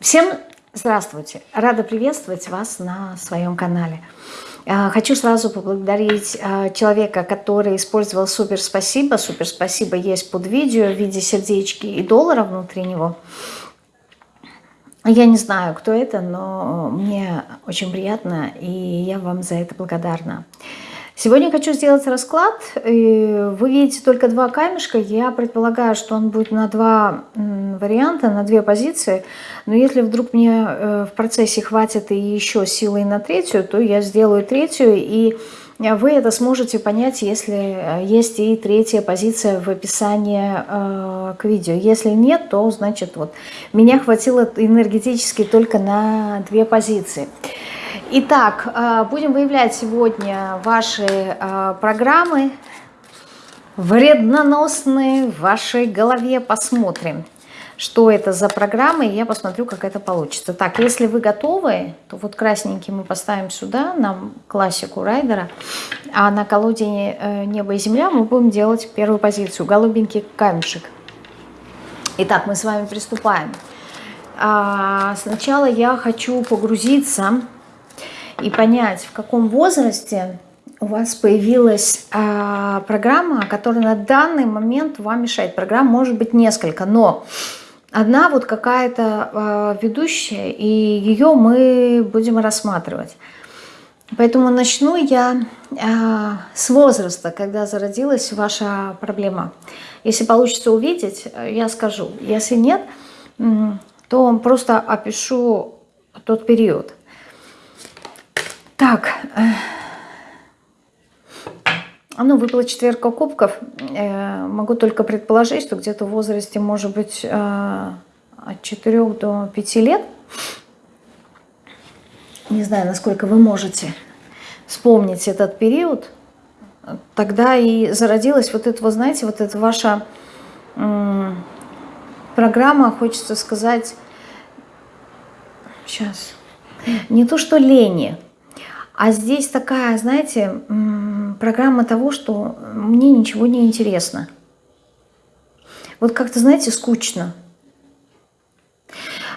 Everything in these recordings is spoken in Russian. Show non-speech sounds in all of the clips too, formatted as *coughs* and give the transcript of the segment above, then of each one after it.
Всем здравствуйте! Рада приветствовать вас на своем канале. А, хочу сразу поблагодарить а, человека, который использовал супер спасибо. Супер спасибо есть под видео в виде сердечки и доллара внутри него. Я не знаю, кто это, но мне очень приятно, и я вам за это благодарна. Сегодня хочу сделать расклад. Вы видите только два камешка. Я предполагаю, что он будет на два варианта, на две позиции. Но если вдруг мне э, в процессе хватит и еще силы на третью, то я сделаю третью. И вы это сможете понять, если э, есть и третья позиция в описании э, к видео. Если нет, то значит вот меня хватило энергетически только на две позиции. Итак, э, будем выявлять сегодня ваши э, программы вредноносные в вашей голове. Посмотрим, что это за программы, и я посмотрю, как это получится. Так, если вы готовы, то вот красненький мы поставим сюда, на классику райдера, а на колоде э, «Небо и земля» мы будем делать первую позицию, голубенький камешек. Итак, мы с вами приступаем. А, сначала я хочу погрузиться и понять, в каком возрасте у вас появилась а, программа, которая на данный момент вам мешает. Программ может быть несколько, но одна вот какая-то а, ведущая, и ее мы будем рассматривать. Поэтому начну я а, с возраста, когда зародилась ваша проблема. Если получится увидеть, я скажу. Если нет, то просто опишу тот период. Так, э, ну, выпала четверка кубков. Э, могу только предположить, что где-то в возрасте, может быть, э, от 4 до 5 лет. Не знаю, насколько вы можете вспомнить этот период. Тогда и зародилась вот эта, вы знаете, вот эта ваша программа, хочется сказать, сейчас, не то что лени, а здесь такая, знаете, программа того, что мне ничего не интересно. Вот как-то, знаете, скучно.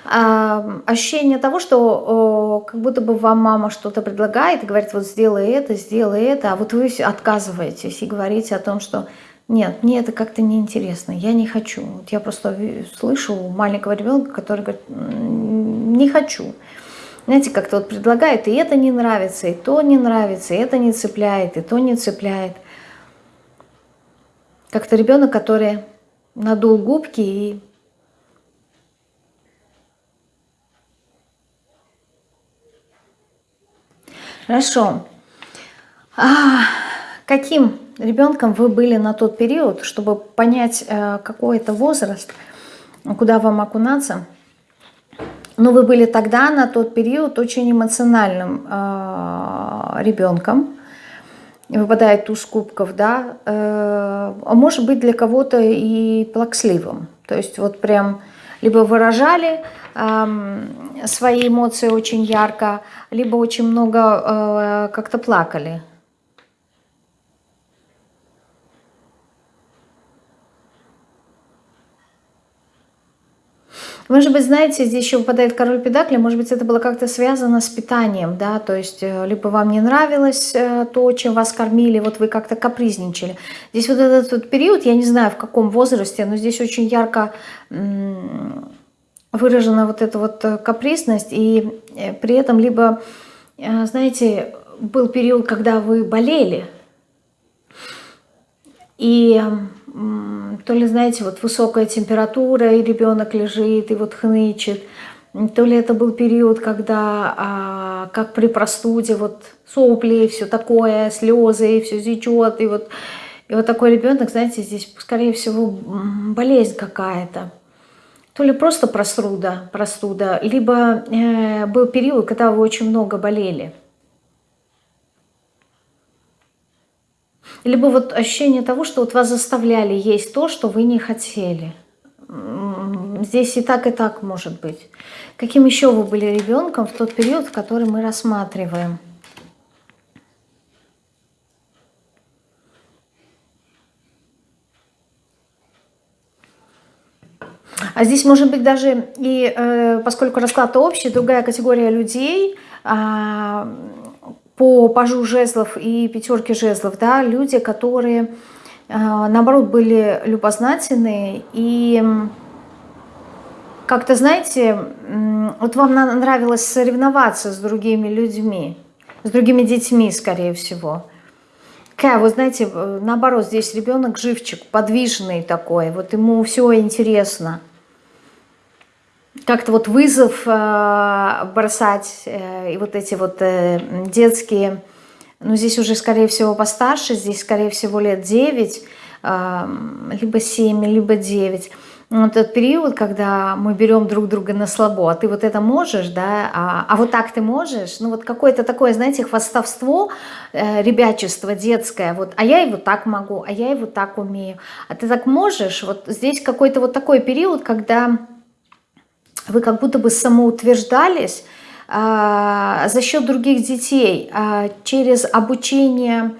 А, ощущение того, что о, как будто бы вам мама что-то предлагает и говорит, вот сделай это, сделай это, а вот вы отказываетесь и говорите о том, что нет, мне это как-то неинтересно, я не хочу. Вот я просто слышу маленького ребенка, который говорит, не хочу. Знаете, как-то вот предлагают, и это не нравится, и то не нравится, и это не цепляет, и то не цепляет. Как-то ребенок, который надул губки и Хорошо. А каким ребенком вы были на тот период, чтобы понять, э, какой это возраст, куда вам окунаться – но вы были тогда, на тот период, очень эмоциональным э, ребенком. Выпадает туз кубков, да. Э, а может быть для кого-то и плаксливым. То есть вот прям либо выражали э, свои эмоции очень ярко, либо очень много э, как-то плакали. Может быть, знаете, здесь еще выпадает король педакли, может быть, это было как-то связано с питанием, да, то есть э, либо вам не нравилось э, то, чем вас кормили, вот вы как-то капризничали. Здесь вот этот вот период, я не знаю, в каком возрасте, но здесь очень ярко выражена вот эта вот э, капризность, и при этом либо, знаете, был период, когда вы болели, и то ли, знаете, вот высокая температура, и ребенок лежит, и вот хнычет, то ли это был период, когда, а, как при простуде, вот сопли, все такое, слезы, и все течет, и вот, и вот такой ребенок, знаете, здесь, скорее всего, болезнь какая-то. То ли просто простуда, простуда либо э, был период, когда вы очень много болели. Либо вот ощущение того, что вот вас заставляли есть то, что вы не хотели. Здесь и так, и так может быть. Каким еще вы были ребенком в тот период, который мы рассматриваем? А здесь может быть даже, и э, поскольку расклад общий, другая категория людей э, по пажу жезлов и пятерке жезлов, да, люди, которые, э, наоборот, были любознательны и как-то, знаете, вот вам нравилось соревноваться с другими людьми, с другими детьми, скорее всего. Такая, вы знаете, э, наоборот, здесь ребенок живчик, подвижный такой, вот ему все интересно. Как-то вот вызов э, бросать, э, и вот эти вот э, детские, ну здесь уже, скорее всего, постарше, здесь, скорее всего, лет 9, э, либо 7, либо 9 вот этот период, когда мы берем друг друга на слабо, а ты вот это можешь, да, а, а вот так ты можешь, ну вот какое-то такое, знаете, хвастовство, э, ребячество детское, вот, а я вот так могу, а я вот так умею, а ты так можешь, вот здесь какой-то вот такой период, когда вы как будто бы самоутверждались э, за счет других детей, э, через обучение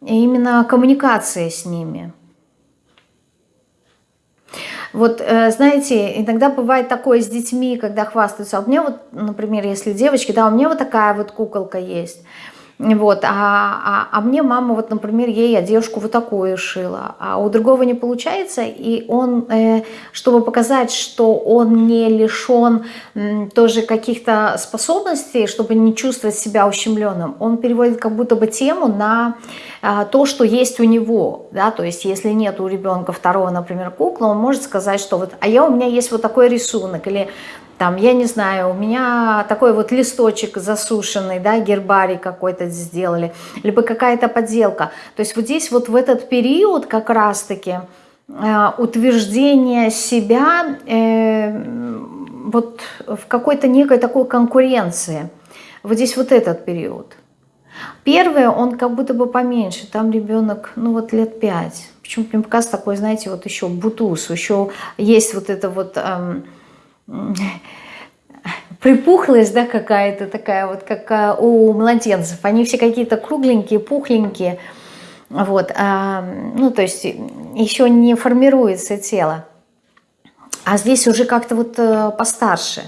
именно коммуникации с ними, вот, э, знаете, иногда бывает такое с детьми, когда хвастаются. А у меня вот, например, если девочки, да, у меня вот такая вот куколка есть. Вот, а, а, а мне мама, вот, например, ей одежку вот такую шила, а у другого не получается, и он, э, чтобы показать, что он не лишен тоже каких-то способностей, чтобы не чувствовать себя ущемленным, он переводит как будто бы тему на э, то, что есть у него, да, то есть если нет у ребенка второго, например, куклы, он может сказать, что вот, а я у меня есть вот такой рисунок, или там, я не знаю, у меня такой вот листочек засушенный, да, гербарий какой-то сделали, либо какая-то подделка. То есть вот здесь вот в этот период как раз-таки э, утверждение себя э, вот в какой-то некой такой конкуренции. Вот здесь вот этот период. Первый, он как будто бы поменьше, там ребенок, ну вот лет пять. Почему-то мне показывается такой, знаете, вот еще бутуз, еще есть вот это вот... Эм, *laughs* припухлость, да, какая-то такая вот, как а, у младенцев. Они все какие-то кругленькие, пухленькие, вот, а, ну, то есть еще не формируется тело. А здесь уже как-то вот э, постарше,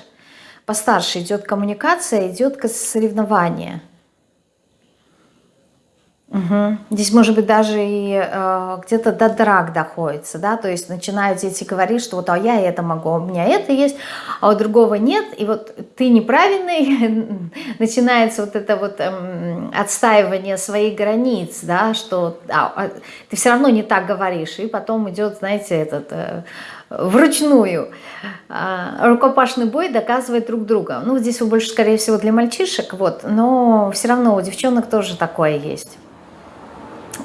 постарше идет коммуникация, идет соревнование – Угу. Здесь, может быть, даже и э, где-то до драк доходится, да, то есть начинают дети говорить, что вот а я это могу, у меня это есть, а у другого нет, и вот ты неправильный, *laughs* начинается вот это вот эм, отстаивание своих границ, да, что а, а, ты все равно не так говоришь, и потом идет, знаете, этот... Э, вручную э, рукопашный бой доказывает друг друга. Ну, здесь больше, скорее всего, для мальчишек, вот, но все равно у девчонок тоже такое есть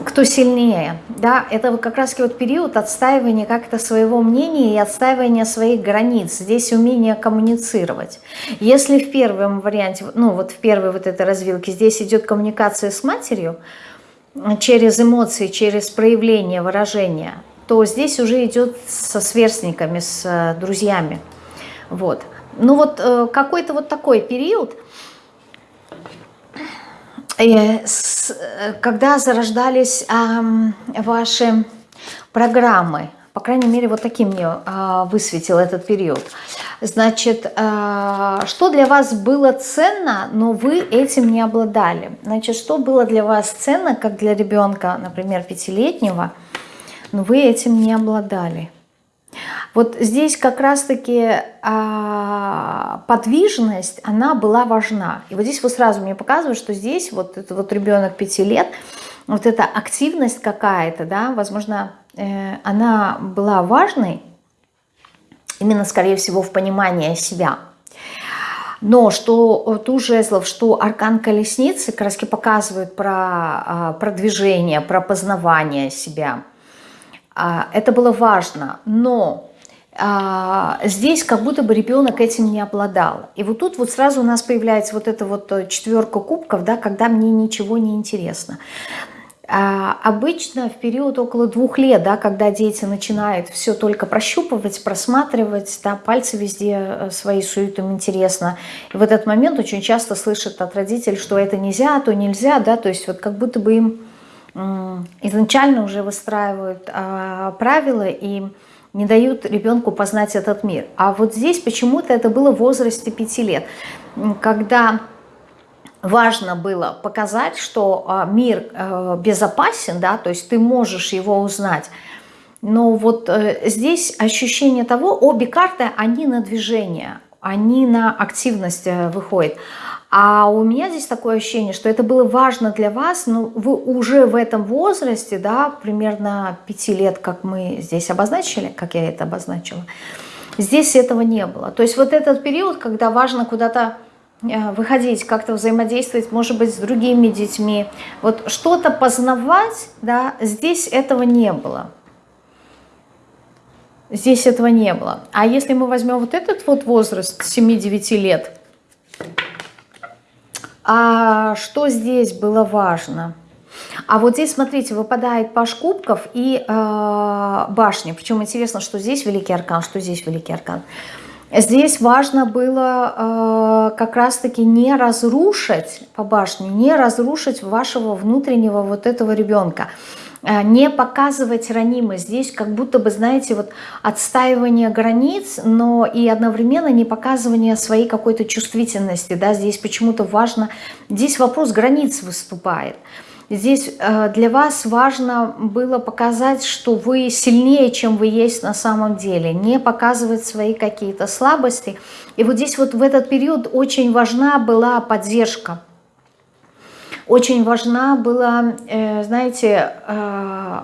кто сильнее. Да, это как раз вот период отстаивания как-то своего мнения и отстаивания своих границ. Здесь умение коммуницировать. Если в первом варианте, ну вот в первой вот этой развилке, здесь идет коммуникация с матерью, через эмоции, через проявление, выражение, то здесь уже идет со сверстниками, с э, друзьями. Вот. Ну вот э, какой-то вот такой период – Э, когда зарождались ваши программы, по крайней мере, вот таким мне а, высветил этот период. Значит, а, что для вас было ценно, но вы этим не обладали? Значит, что было для вас ценно, как для ребенка, например, пятилетнего, но вы этим не обладали? Вот здесь как раз-таки а, подвижность, она была важна. И вот здесь вот сразу мне показывают, что здесь вот этот вот ребенок 5 лет, вот эта активность какая-то, да, возможно, э, она была важной, именно, скорее всего, в понимании себя. Но что ту жезлов, что аркан колесницы краски показывают про а, продвижение, про познавание себя. А, это было важно, но здесь как будто бы ребенок этим не обладал. И вот тут вот сразу у нас появляется вот эта вот э, четверка кубков, да, когда мне ничего не интересно. А, обычно в период около двух лет, да, когда дети начинают все только прощупывать, просматривать, да, пальцы везде э, свои суют, им интересно. И в этот момент очень часто слышат от родителей, что это нельзя, то нельзя, да, то есть вот как будто бы им изначально уже выстраивают а, правила и не дают ребенку познать этот мир. А вот здесь почему-то это было в возрасте 5 лет, когда важно было показать, что а, мир э, безопасен, да, то есть ты можешь его узнать. Но вот э, здесь ощущение того, обе карты, они на движение, они на активность э, выходят. А у меня здесь такое ощущение, что это было важно для вас, но вы уже в этом возрасте, да, примерно 5 лет, как мы здесь обозначили, как я это обозначила, здесь этого не было. То есть вот этот период, когда важно куда-то э, выходить, как-то взаимодействовать, может быть, с другими детьми, вот что-то познавать, да, здесь этого не было. Здесь этого не было. А если мы возьмем вот этот вот возраст 7-9 лет, а что здесь было важно? А вот здесь, смотрите, выпадает паш кубков и э, башня. Причем интересно, что здесь великий аркан, что здесь великий аркан. Здесь важно было э, как раз-таки не разрушить по башне, не разрушить вашего внутреннего вот этого ребенка. Э, не показывать ранимость. Здесь как будто бы, знаете, вот отстаивание границ, но и одновременно не показывание своей какой-то чувствительности. Да? Здесь почему-то важно, здесь вопрос границ выступает. Здесь э, для вас важно было показать, что вы сильнее, чем вы есть на самом деле, не показывать свои какие-то слабости. И вот здесь вот в этот период очень важна была поддержка очень важна была, э, знаете, э,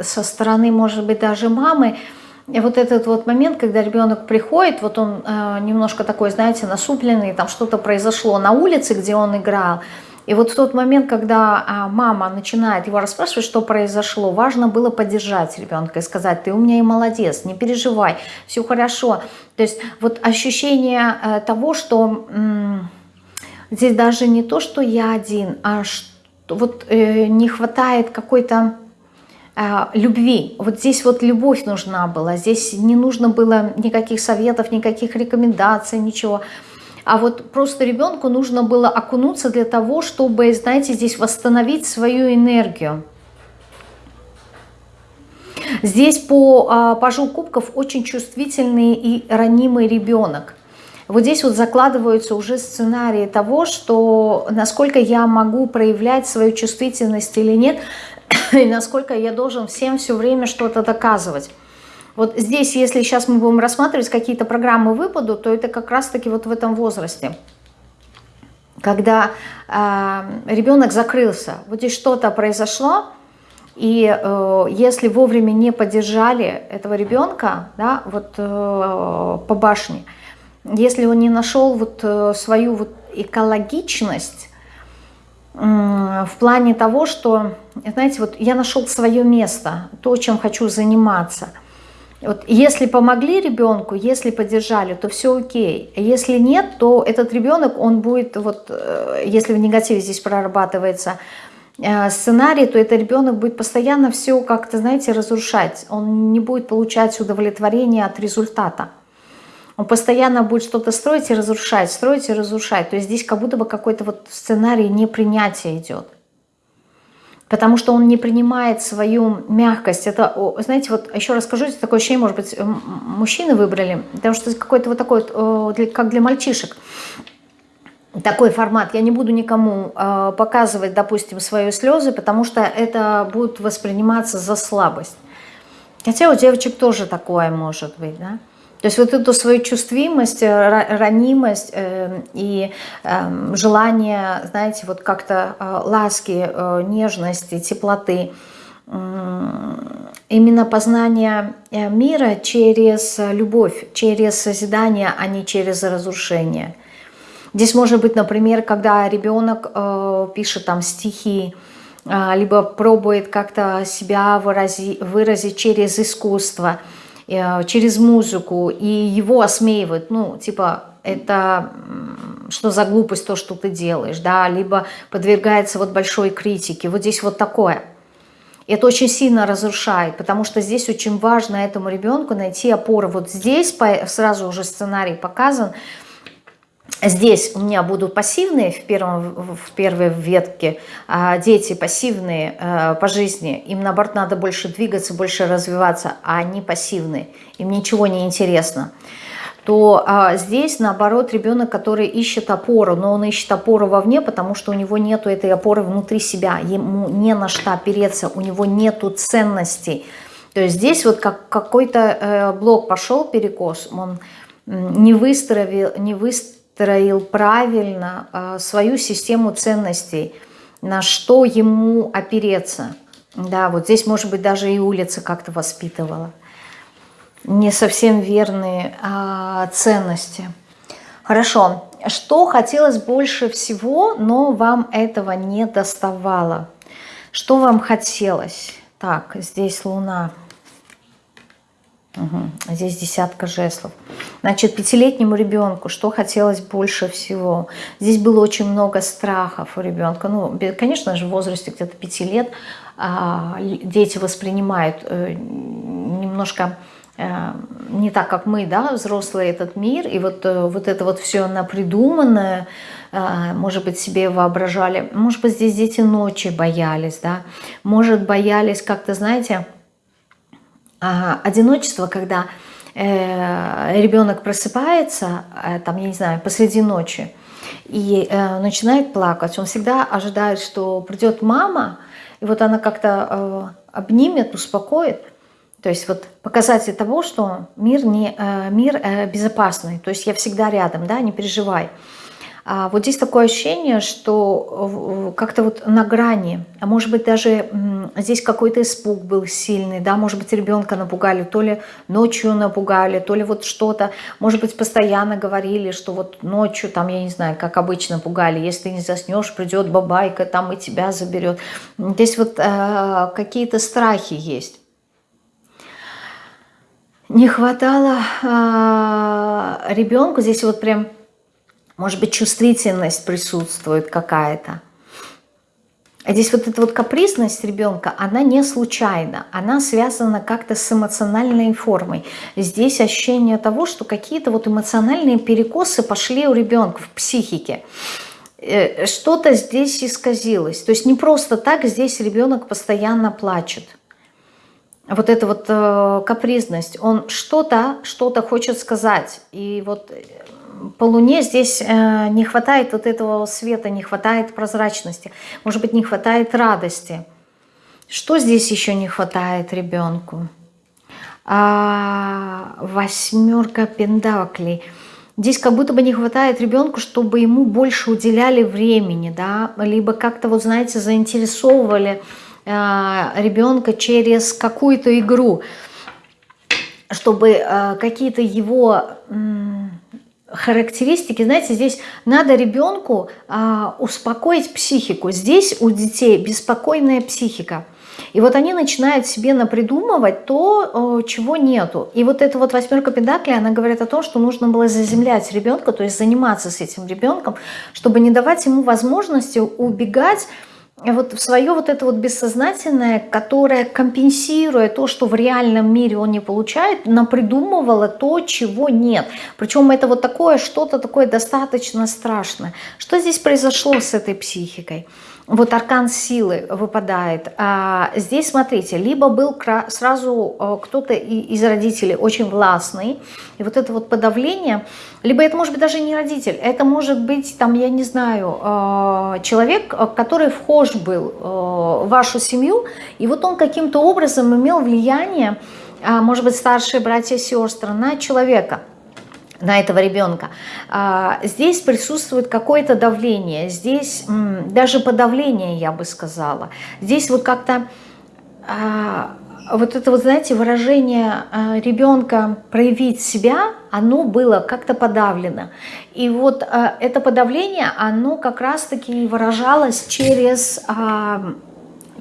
со стороны, может быть, даже мамы, вот этот вот момент, когда ребенок приходит, вот он э, немножко такой, знаете, насупленный, там что-то произошло на улице, где он играл, и вот в тот момент, когда а, мама начинает его расспрашивать, что произошло, важно было поддержать ребенка и сказать, ты у меня и молодец, не переживай, все хорошо. То есть вот ощущение того, что Здесь даже не то, что я один, а что, вот э, не хватает какой-то э, любви. Вот здесь вот любовь нужна была, здесь не нужно было никаких советов, никаких рекомендаций, ничего. А вот просто ребенку нужно было окунуться для того, чтобы, знаете, здесь восстановить свою энергию. Здесь по а, пажу кубков очень чувствительный и ранимый ребенок. Вот здесь вот закладываются уже сценарии того, что насколько я могу проявлять свою чувствительность или нет, *coughs* и насколько я должен всем все время что-то доказывать. Вот здесь, если сейчас мы будем рассматривать какие-то программы выпаду, то это как раз-таки вот в этом возрасте. Когда э, ребенок закрылся, вот здесь что-то произошло, и э, если вовремя не поддержали этого ребенка, да, вот э, по башне, если он не нашел вот э, свою вот экологичность в плане того, что, знаете, вот я нашел свое место, то, чем хочу заниматься. Вот если помогли ребенку, если поддержали, то все окей. Если нет, то этот ребенок, он будет, вот, э, если в негативе здесь прорабатывается э, сценарий, то этот ребенок будет постоянно все как-то, знаете, разрушать. Он не будет получать удовлетворение от результата. Он постоянно будет что-то строить и разрушать, строить и разрушать. То есть здесь как будто бы какой-то вот сценарий непринятия идет. Потому что он не принимает свою мягкость. Это, знаете, вот еще расскажу, такое ощущение, может быть, мужчины выбрали, потому что какой-то вот такой, как для мальчишек, такой формат. Я не буду никому э, показывать, допустим, свои слезы, потому что это будет восприниматься за слабость. Хотя у девочек тоже такое может быть, да. То есть вот эту свою чувствимость, э, ранимость э, и э, желание, знаете, вот как-то э, ласки, нежности, теплоты, именно познание мира через любовь, через созидание, а не через разрушение. Здесь может быть, например, когда ребенок пишет там стихи, либо пробует как-то себя вырази, выразить через искусство – через музыку, и его осмеивают, ну, типа, это что за глупость то, что ты делаешь, да, либо подвергается вот большой критике, вот здесь вот такое. Это очень сильно разрушает, потому что здесь очень важно этому ребенку найти опору. Вот здесь сразу уже сценарий показан, Здесь у меня будут пассивные в, первом, в первой ветке, а дети пассивные э, по жизни. Им, наоборот, надо больше двигаться, больше развиваться, а они пассивные. Им ничего не интересно. То а, здесь, наоборот, ребенок, который ищет опору, но он ищет опору вовне, потому что у него нет этой опоры внутри себя. Ему не на что опереться, у него нету ценностей. То есть здесь вот как какой-то э, блок пошел перекос, он не выстроил, не выстроил выстроил правильно а, свою систему ценностей, на что ему опереться. Да, вот здесь, может быть, даже и улица как-то воспитывала. Не совсем верные а, ценности. Хорошо. Что хотелось больше всего, но вам этого не доставало? Что вам хотелось? Так, здесь Луна. Угу. Здесь десятка жезлов. Значит, пятилетнему ребенку что хотелось больше всего? Здесь было очень много страхов у ребенка. Ну, конечно же, в возрасте где-то пяти лет а, дети воспринимают э, немножко э, не так, как мы, да, взрослые, этот мир. И вот, э, вот это вот все напридуманное, может быть, себе воображали. Может быть, здесь дети ночи боялись, да. Может, боялись как-то, знаете одиночество, когда э, ребенок просыпается, э, там, я не знаю, посреди ночи, и э, начинает плакать, он всегда ожидает, что придет мама, и вот она как-то э, обнимет, успокоит. То есть вот показатель того, что мир, не, э, мир э, безопасный, то есть я всегда рядом, да, не переживай. А вот здесь такое ощущение, что как-то вот на грани, а может быть даже здесь какой-то испуг был сильный, да, может быть ребенка напугали, то ли ночью напугали, то ли вот что-то, может быть постоянно говорили, что вот ночью там, я не знаю, как обычно пугали, если ты не заснешь, придет бабайка там и тебя заберет. Здесь вот э, какие-то страхи есть. Не хватало э, ребенку, здесь вот прям может быть, чувствительность присутствует какая-то. А здесь вот эта вот капризность ребенка, она не случайна, она связана как-то с эмоциональной формой. Здесь ощущение того, что какие-то вот эмоциональные перекосы пошли у ребенка в психике. Э, что-то здесь исказилось. То есть не просто так здесь ребенок постоянно плачет. Вот эта вот э, капризность, он что-то, что-то хочет сказать. И вот по Луне здесь э, не хватает вот этого света, не хватает прозрачности, может быть, не хватает радости. Что здесь еще не хватает ребенку? А, восьмерка пентаклей. Здесь как будто бы не хватает ребенку, чтобы ему больше уделяли времени, да, либо как-то, вот знаете, заинтересовывали э, ребенка через какую-то игру, чтобы э, какие-то его... Э, характеристики, знаете, здесь надо ребенку а, успокоить психику. Здесь у детей беспокойная психика. И вот они начинают себе напридумывать то, чего нету. И вот эта вот восьмерка педаклей, она говорит о том, что нужно было заземлять ребенка, то есть заниматься с этим ребенком, чтобы не давать ему возможности убегать вот в свое вот это вот бессознательное, которое компенсируя то, что в реальном мире он не получает, напридумывало то, чего нет. Причем это вот такое, что-то такое достаточно страшное. Что здесь произошло с этой психикой? Вот аркан силы выпадает. А здесь, смотрите, либо был сразу э, кто-то из родителей очень властный, и вот это вот подавление, либо это может быть даже не родитель, это может быть, там, я не знаю, э, человек, который вхож был э, в вашу семью, и вот он каким-то образом имел влияние, а, может быть, старшие братья и сестры на человека – на этого ребенка. А, здесь присутствует какое-то давление, здесь даже подавление, я бы сказала. Здесь вот как-то а, вот это вот, знаете, выражение а, ребенка проявить себя, оно было как-то подавлено. И вот это подавление, оно как раз-таки выражалось через,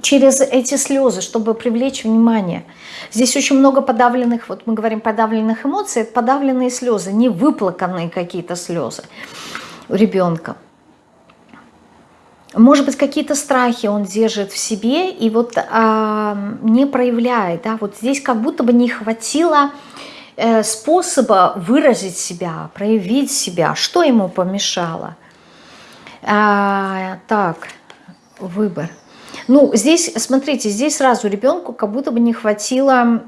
через эти слезы, чтобы привлечь внимание. Здесь очень много подавленных, вот мы говорим подавленных эмоций, подавленные слезы, не выплаканные какие-то слезы у ребенка. Может быть, какие-то страхи он держит в себе и вот а, не проявляет. Да? Вот здесь как будто бы не хватило э, способа выразить себя, проявить себя. Что ему помешало? А, так, выбор. Ну, здесь, смотрите, здесь сразу ребенку как будто бы не хватило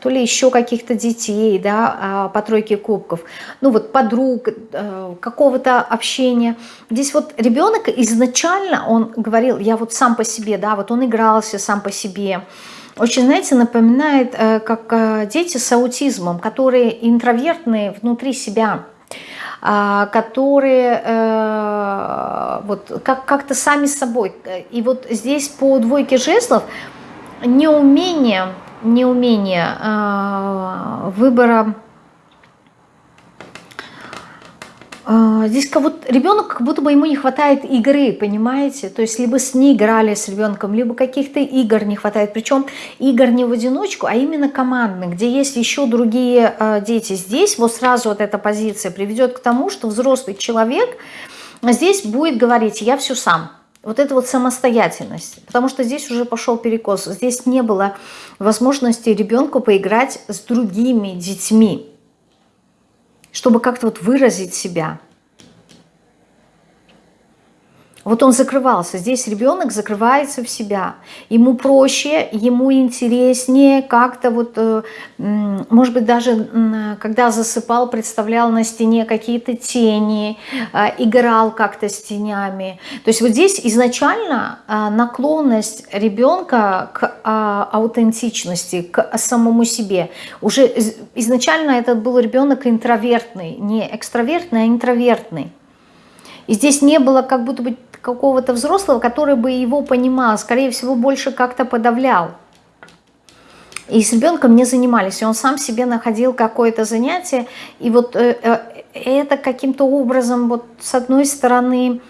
то ли еще каких-то детей, да, а, по тройке кубков, ну вот подруг, э, какого-то общения. Здесь вот ребенок изначально, он говорил, я вот сам по себе, да, вот он игрался сам по себе, очень, знаете, напоминает, э, как э, дети с аутизмом, которые интровертные внутри себя, которые э, вот как- как-то сами собой. И вот здесь по двойке жезлов неумение, неумение э, выбора А, здесь как будто ребенок, как будто бы ему не хватает игры, понимаете? То есть либо с ней играли с ребенком, либо каких-то игр не хватает. Причем игр не в одиночку, а именно командных, где есть еще другие э, дети. Здесь вот сразу вот эта позиция приведет к тому, что взрослый человек здесь будет говорить «я все сам». Вот это вот самостоятельность. Потому что здесь уже пошел перекос. Здесь не было возможности ребенку поиграть с другими детьми чтобы как-то вот выразить себя. Вот он закрывался. Здесь ребенок закрывается в себя. Ему проще, ему интереснее как-то вот, э, может быть, даже когда засыпал, представлял на стене какие-то тени, э, играл как-то с тенями. То есть вот здесь изначально э, наклонность ребенка к аутентичности, к самому себе. Уже изначально этот был ребенок интровертный, не экстравертный, а интровертный. И здесь не было как будто бы какого-то взрослого, который бы его понимал, скорее всего, больше как-то подавлял. И с ребенком не занимались, и он сам себе находил какое-то занятие, и вот э, э, это каким-то образом, вот с одной стороны,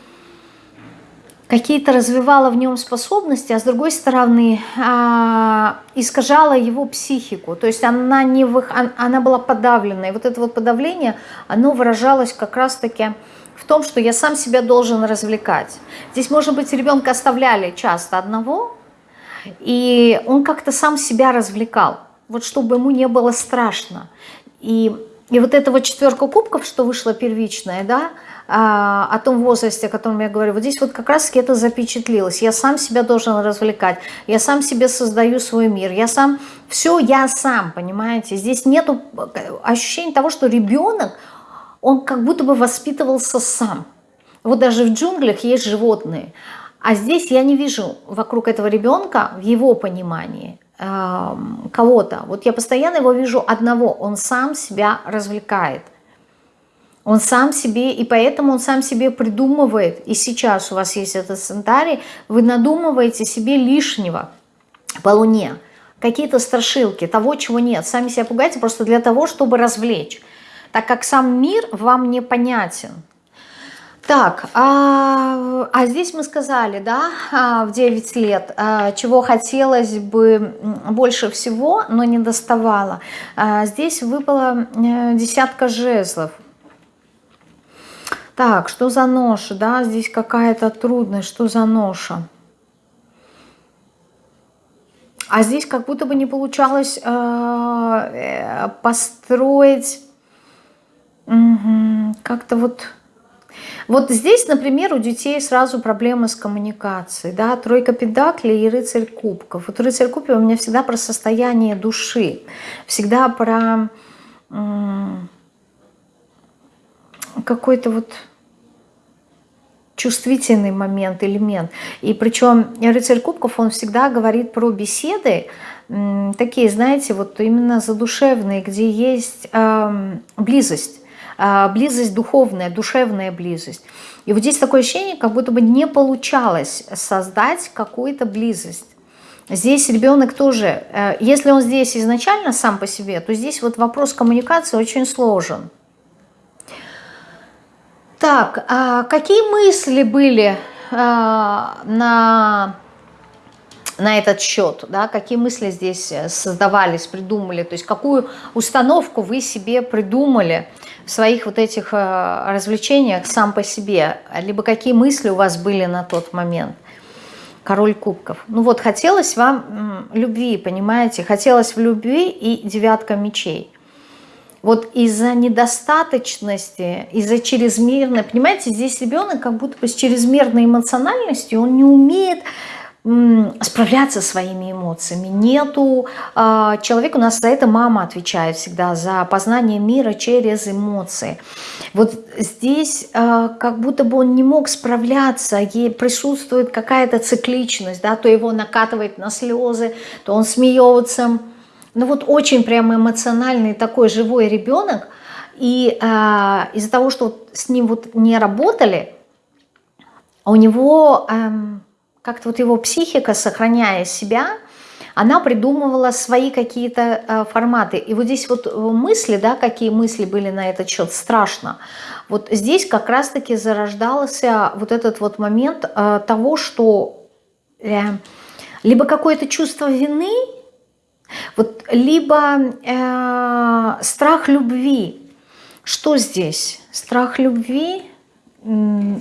какие-то развивало в нем способности, а с другой стороны а, искажала его психику. То есть она, не вы, она была подавлена. И вот это вот подавление, оно выражалось как раз-таки в том, что я сам себя должен развлекать. Здесь, может быть, ребенка оставляли часто одного, и он как-то сам себя развлекал, вот чтобы ему не было страшно. И, и вот эта вот четверка кубков, что вышла первичная, да, а, о том возрасте, о котором я говорю, вот здесь вот как раз-таки это запечатлилось. Я сам себя должен развлекать, я сам себе создаю свой мир, я сам, все я сам, понимаете. Здесь нету ощущения того, что ребенок, он как будто бы воспитывался сам. Вот даже в джунглях есть животные. А здесь я не вижу вокруг этого ребенка, в его понимании, эм, кого-то. Вот я постоянно его вижу одного. Он сам себя развлекает. Он сам себе, и поэтому он сам себе придумывает. И сейчас у вас есть этот сценарий, вы надумываете себе лишнего по Луне. Какие-то страшилки, того, чего нет. Сами себя пугаете просто для того, чтобы развлечь так как сам мир вам непонятен. Так, а, а здесь мы сказали, да, а, в 9 лет, а, чего хотелось бы больше всего, но не доставало. А, здесь выпала десятка жезлов. Так, что за ноша, да, здесь какая-то трудность, что за ноша? А здесь как будто бы не получалось э, построить Как-то вот... Вот здесь, например, у детей сразу проблемы с коммуникацией, да, тройка педаклей и рыцарь кубков. Вот рыцарь кубков у меня всегда про состояние души, всегда про какой-то вот чувствительный момент, элемент. И причем рыцарь кубков, он всегда говорит про беседы, такие, знаете, вот именно задушевные, где есть э, близость близость духовная, душевная близость. И вот здесь такое ощущение, как будто бы не получалось создать какую-то близость. Здесь ребенок тоже, э, если он здесь изначально сам по себе, то здесь вот вопрос коммуникации очень сложен. Так, а какие мысли были а, на на этот счет, да, какие мысли здесь э, создавались, придумали, то есть какую установку вы себе придумали в своих вот этих э, развлечениях сам по себе, либо какие мысли у вас были на тот момент. король кубков. Ну вот, хотелось вам любви, понимаете? Хотелось в любви и девятка мечей. Вот из-за недостаточности, из-за чрезмерной, понимаете, здесь ребенок как будто бы с чрезмерной эмоциональностью, он не умеет справляться своими эмоциями. Нету э, человека, у нас за это мама отвечает всегда, за познание мира через эмоции. Вот здесь э, как будто бы он не мог справляться, ей присутствует какая-то цикличность, да, то его накатывает на слезы, то он смеется. Ну вот очень прямо эмоциональный такой живой ребенок, и э, из-за того, что с ним вот не работали, у него... Э, как-то вот его психика, сохраняя себя, она придумывала свои какие-то э, форматы. И вот здесь вот э, мысли, да, какие мысли были на этот счет, страшно. Вот здесь как раз-таки зарождался вот этот вот момент э, того, что либо какое-то чувство вины, вот, либо страх любви. Что здесь? Страх любви,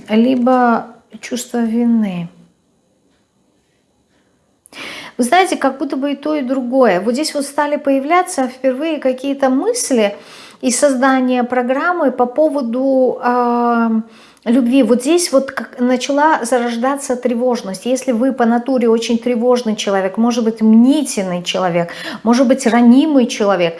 либо чувство вины. Вы знаете, как будто бы и то, и другое. Вот здесь вот стали появляться впервые какие-то мысли и создание программы по поводу э, любви. Вот здесь вот начала зарождаться тревожность. Если вы по натуре очень тревожный человек, может быть мнительный человек, может быть ранимый человек,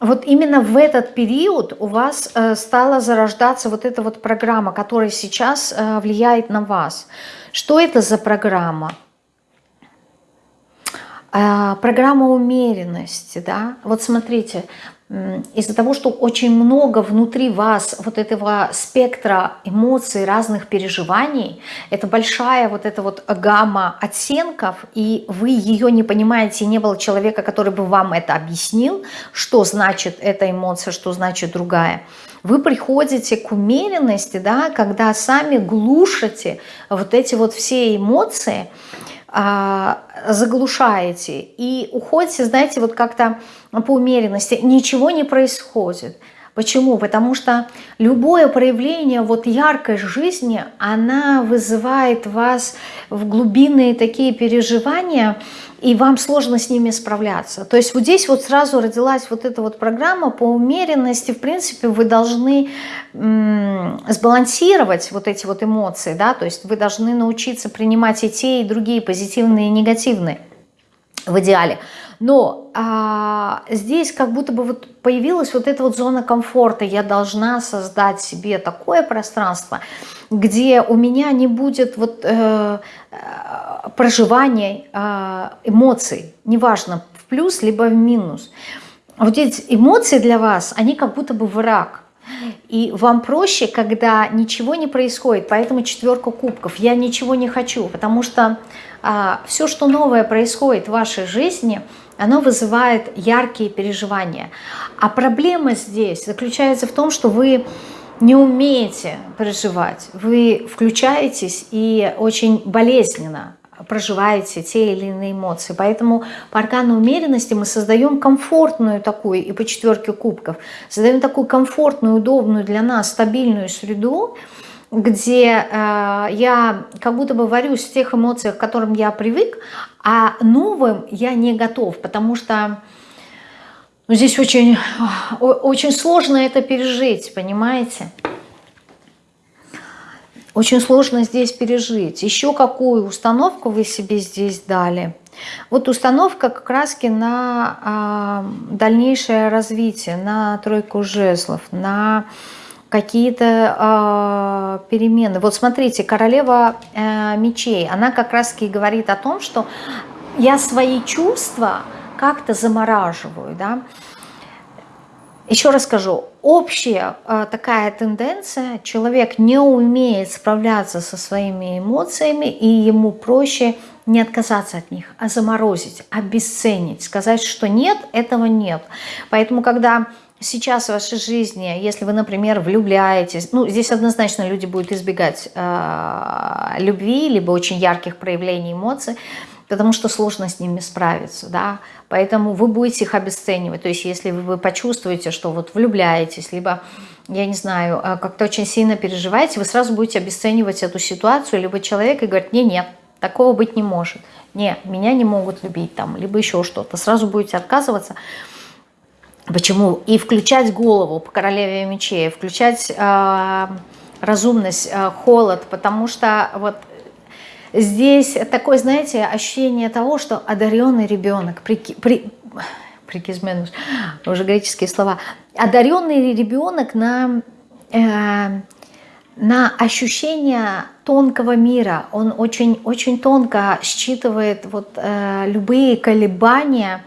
вот именно в этот период у вас э, стала зарождаться вот эта вот программа, которая сейчас э, влияет на вас. Что это за программа? А, программа умеренности, да, вот смотрите, из-за того, что очень много внутри вас вот этого спектра эмоций, разных переживаний, это большая вот эта вот гамма оттенков, и вы ее не понимаете, не было человека, который бы вам это объяснил, что значит эта эмоция, что значит другая. Вы приходите к умеренности, да, когда сами глушите вот эти вот все эмоции, заглушаете и уходите, знаете, вот как-то по умеренности, ничего не происходит. Почему? Потому что любое проявление вот яркой жизни, она вызывает вас в глубинные такие переживания, и вам сложно с ними справляться. То есть вот здесь вот сразу родилась вот эта вот программа по умеренности. В принципе, вы должны сбалансировать вот эти вот эмоции, да, то есть вы должны научиться принимать и те, и другие, позитивные и негативные в идеале. Но а, здесь как будто бы вот появилась вот эта вот зона комфорта. Я должна создать себе такое пространство, где у меня не будет вот э, э проживания э, эмоций, неважно, в плюс либо в минус. Вот эти эмоции для вас, они как будто бы враг. И вам проще, когда ничего не происходит, поэтому четверка кубков. Я ничего не хочу, потому что а, все, что новое происходит в вашей жизни, оно вызывает яркие переживания. А проблема здесь заключается в том, что вы не умеете переживать. Вы включаетесь и очень болезненно проживаете те или иные эмоции. Поэтому по аркану умеренности мы создаем комфортную такую, и по четверке кубков, создаем такую комфортную, удобную для нас, стабильную среду, где э, я как будто бы варюсь в тех эмоциях, к которым я привык, а новым я не готов, потому что ну, здесь очень, очень сложно это пережить, понимаете? Очень сложно здесь пережить. Еще какую установку вы себе здесь дали? Вот установка как раз на э, дальнейшее развитие, на тройку жезлов, на какие-то э, перемены. Вот смотрите, королева э, мечей, она как раз и говорит о том, что я свои чувства как-то замораживаю, да, еще раз скажу, общая э, такая тенденция, человек не умеет справляться со своими эмоциями, и ему проще не отказаться от них, а заморозить, обесценить, сказать, что нет, этого нет. Поэтому, когда сейчас в вашей жизни, если вы, например, влюбляетесь, ну, здесь однозначно люди будут избегать э, любви, либо очень ярких проявлений эмоций, потому что сложно с ними справиться, да, поэтому вы будете их обесценивать, то есть если вы почувствуете, что вот влюбляетесь, либо, я не знаю, а, как-то очень сильно переживаете, вы сразу будете обесценивать эту ситуацию, либо человек и говорит, не, нет, такого быть не может. Не, меня не могут любить там, либо еще что-то. Сразу будете отказываться. Почему? И включать голову по королеве мечей, включать э, разумность, э, холод, потому что вот здесь такое, знаете, ощущение того, что одаренный ребенок, при, при, прикизменус, уже греческие слова, одаренный ребенок на, э, на ощущение тонкого мира, он очень, очень тонко считывает вот, э, любые колебания,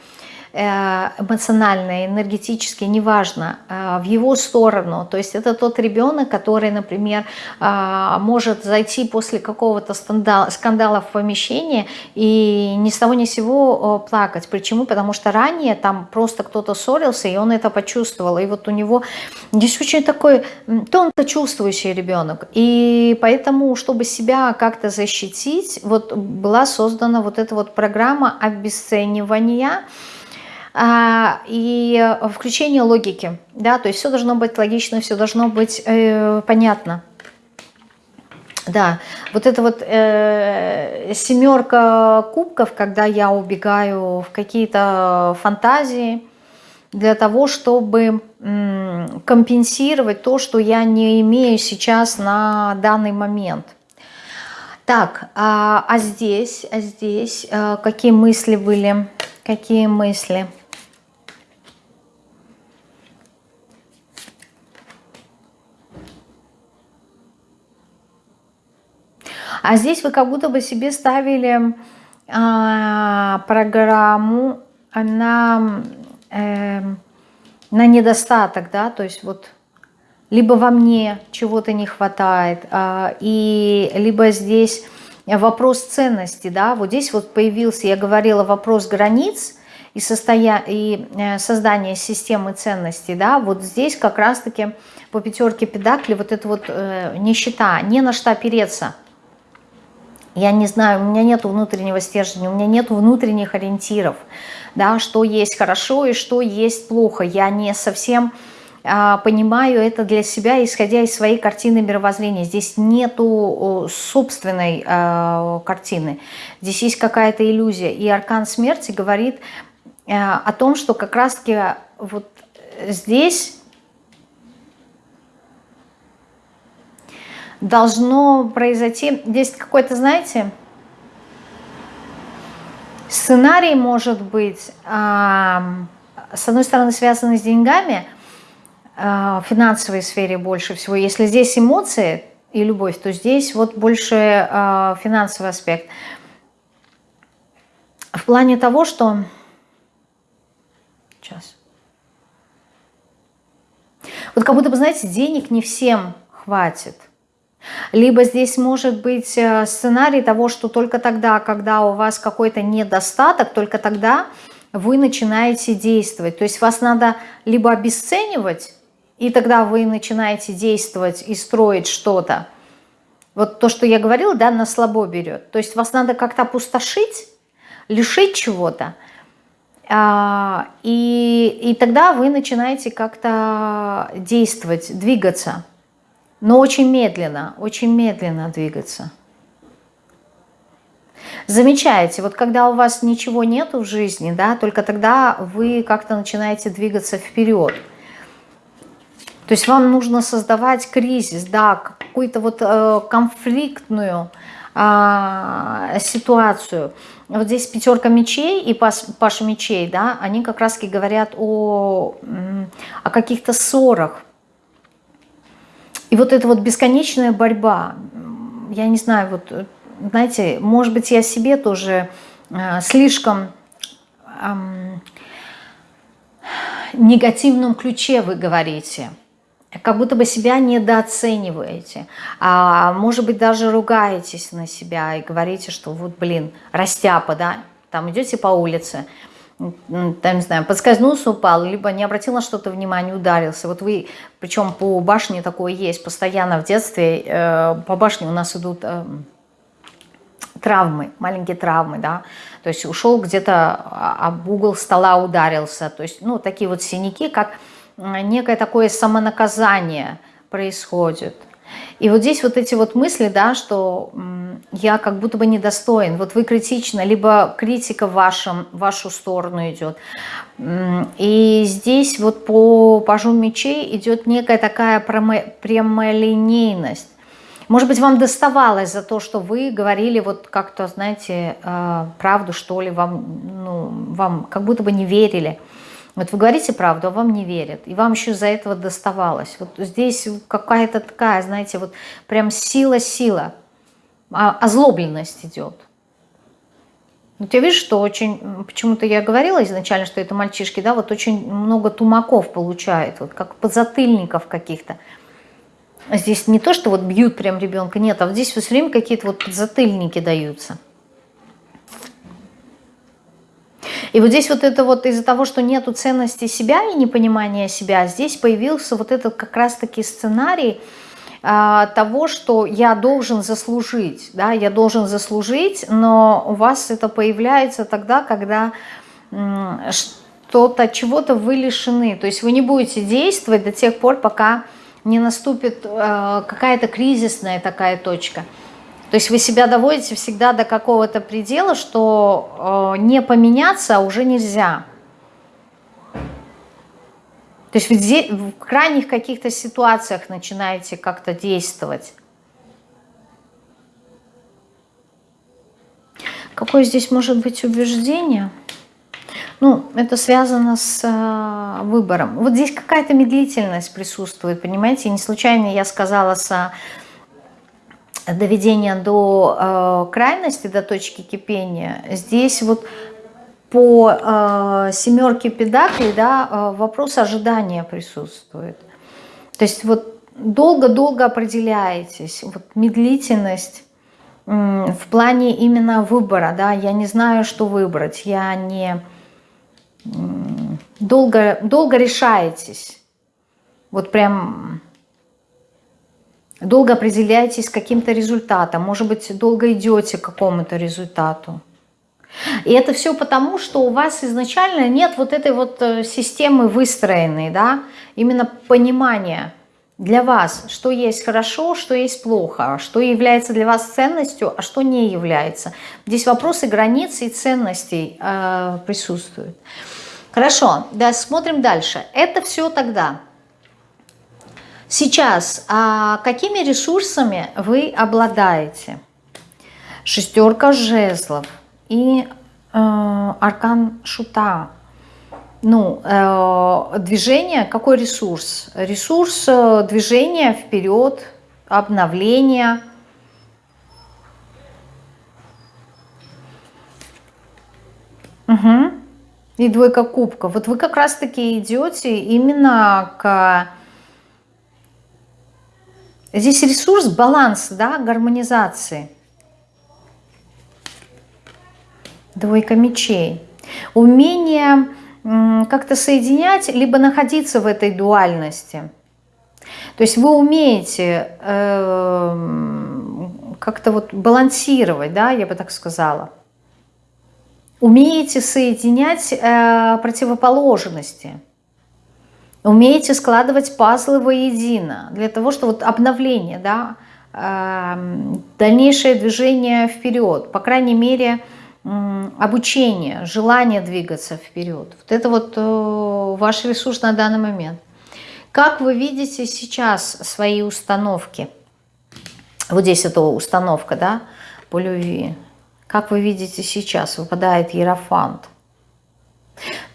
Э, эмоциональные, энергетические, неважно, э, в его сторону. То есть это тот ребенок, который, например, э, может зайти после какого-то скандала в помещение и ни с того ни с сего плакать. Почему? Потому что ранее там просто кто-то ссорился, и он это почувствовал. И вот у него здесь очень такой тонко чувствующий ребенок. И поэтому, чтобы себя как-то защитить, вот была создана вот эта вот программа обесценивания, и включение логики, да, то есть все должно быть логично, все должно быть э, понятно. Да, вот это вот э, семерка кубков, когда я убегаю в какие-то фантазии для того, чтобы компенсировать то, что я не имею сейчас на данный момент. Так, а, а здесь, а здесь а, какие мысли были? Какие мысли? А здесь вы как будто бы себе ставили а, программу на, э, на недостаток, да, то есть вот либо во мне чего-то не хватает, а, и либо здесь вопрос ценности, да, вот здесь вот появился, я говорила, вопрос границ и, состоя... и э, создание системы ценностей, да, вот здесь как раз-таки по пятерке педакли вот это вот э, нищета, не на что опереться – я не знаю, у меня нет внутреннего стержня, у меня нет внутренних ориентиров, да, что есть хорошо и что есть плохо. Я не совсем а, понимаю это для себя, исходя из своей картины мировоззрения. Здесь нету собственной а, картины, здесь есть какая-то иллюзия. И аркан смерти говорит а, о том, что как раз-таки вот здесь должно произойти, здесь какой-то, знаете, сценарий может быть, э, с одной стороны, связанный с деньгами, э, в финансовой сфере больше всего. Если здесь эмоции и любовь, то здесь вот больше э, финансовый аспект. В плане того, что... Сейчас. Вот как будто бы, знаете, денег не всем хватит. Либо здесь может быть э, сценарий того, что только тогда, когда у вас какой-то недостаток, только тогда вы начинаете действовать. То есть вас надо либо обесценивать, и тогда вы начинаете действовать и строить что-то. Вот то, что я говорила, да, на слабо берет. То есть вас надо как-то опустошить, лишить чего-то, а, и, и тогда вы начинаете как-то действовать, двигаться но очень медленно, очень медленно двигаться. Замечаете, вот когда у вас ничего нету в жизни, да, только тогда вы как-то начинаете двигаться вперед. То есть вам нужно создавать кризис, да, какую-то вот э, конфликтную э, ситуацию. Вот здесь пятерка мечей и паш, паша мечей, да, они как раз говорят о, о каких-то ссорах, и вот эта вот бесконечная борьба, я не знаю, вот, знаете, может быть, я себе тоже э, слишком э, негативном ключе вы говорите, как будто бы себя недооцениваете, а может быть, даже ругаетесь на себя и говорите, что вот, блин, растяпа, да, там идете по улице, там, не знаю, подскользнулся, упал, либо не обратил на что-то внимания, ударился. Вот вы, причем по башне такое есть, постоянно в детстве э, по башне у нас идут э, травмы, маленькие травмы, да, то есть ушел где-то об угол стола ударился, то есть, ну, такие вот синяки, как некое такое самонаказание происходит – И вот здесь вот эти вот мысли, да, что я как будто бы недостоин. Вот вы критично, либо критика в, вашем, в вашу сторону идет. И здесь вот по пажу мечей идет некая такая прямолинейность. Может быть, вам доставалось за то, что вы говорили вот как-то, знаете, э, правду, что ли, вам, ну, вам как будто бы не верили. Вот вы говорите правду, а вам не верят. И вам еще из-за этого доставалось. Вот здесь какая-то такая, знаете, вот прям сила-сила. А, озлобленность идет. Вот я вижу, что очень, почему-то я говорила изначально, что это мальчишки, да, вот очень много тумаков получают, вот как подзатыльников каких-то. Здесь не то, что вот бьют прям ребенка, нет, а вот здесь все время какие-то вот подзатыльники даются. И вот здесь вот это вот из-за того, что нету ценности себя и непонимания себя, здесь появился вот этот как раз-таки сценарий а, того, что я должен заслужить, да, я должен заслужить, но у вас это появляется тогда, когда что-то, чего-то вы лишены, то есть вы не будете действовать до тех пор, пока не наступит э, какая-то кризисная такая точка. То есть вы себя доводите всегда до какого-то предела, что э, не поменяться уже нельзя. То есть вы в крайних каких-то ситуациях начинаете как-то действовать. Какое здесь может быть убеждение? Ну, это связано с э, выбором. Вот здесь какая-то медлительность присутствует, понимаете? Не случайно я сказала с доведения до э, крайности, до точки кипения, здесь вот по э, семерке педаклей да, э, вопрос ожидания присутствует. То есть вот долго-долго определяетесь, вот медлительность э, в плане именно выбора, да, я не знаю, что выбрать, я не э, долго, долго решаетесь, вот прям долго определяетесь каким-то результатом, может быть, долго идете к какому-то результату. И это все потому, что у вас изначально нет вот этой вот э, системы выстроенной, да, именно понимания для вас, что есть хорошо, что есть плохо, что является для вас ценностью, а что не является. Здесь вопросы границ и ценностей э, присутствуют. Хорошо, да, смотрим дальше. Это все тогда Сейчас, а какими ресурсами вы обладаете? Шестерка жезлов и э, аркан шута. Ну, э, движение, какой ресурс? Ресурс э, движения вперед, обновления. Угу. И двойка кубка. Вот вы как раз-таки идете именно к Здесь ресурс, баланс, да, гармонизации. Двойка мечей. Умение как-то соединять, либо находиться в этой дуальности. То есть вы умеете э, как-то вот балансировать, да, я бы так сказала. Умеете соединять э, противоположности умеете складывать пазлы воедино, для того, чтобы вот обновление, да, эм, дальнейшее движение вперед, по крайней мере, обучение, желание двигаться вперед. Вот это вот э, ваш ресурс на данный момент. Как вы видите сейчас свои установки? Вот здесь это установка, да, по любви. Как вы видите сейчас? Выпадает Ерофант.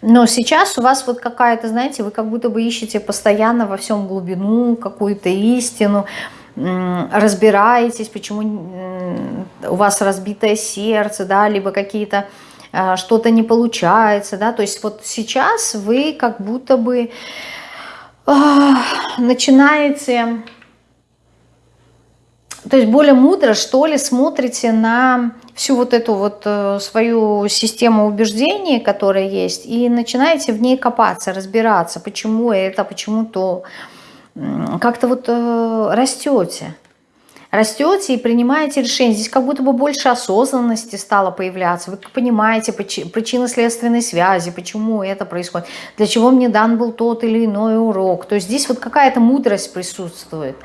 Но сейчас у вас вот какая-то, знаете, вы как будто бы ищете постоянно во всем глубину, какую-то истину, разбираетесь, почему у вас разбитое сердце, да, либо какие-то а, что-то не получается, да, то есть вот сейчас вы как будто бы а, начинаете то есть более мудро, что ли, смотрите на всю вот эту вот э, свою систему убеждений, которая есть, и начинаете в ней копаться, разбираться, почему это, почему то. Как-то вот э, растете. Растете и принимаете решения. Здесь как будто бы больше осознанности стало появляться. Вы понимаете причинно-следственной связи, почему это происходит, для чего мне дан был тот или иной урок. То есть здесь вот какая-то мудрость присутствует.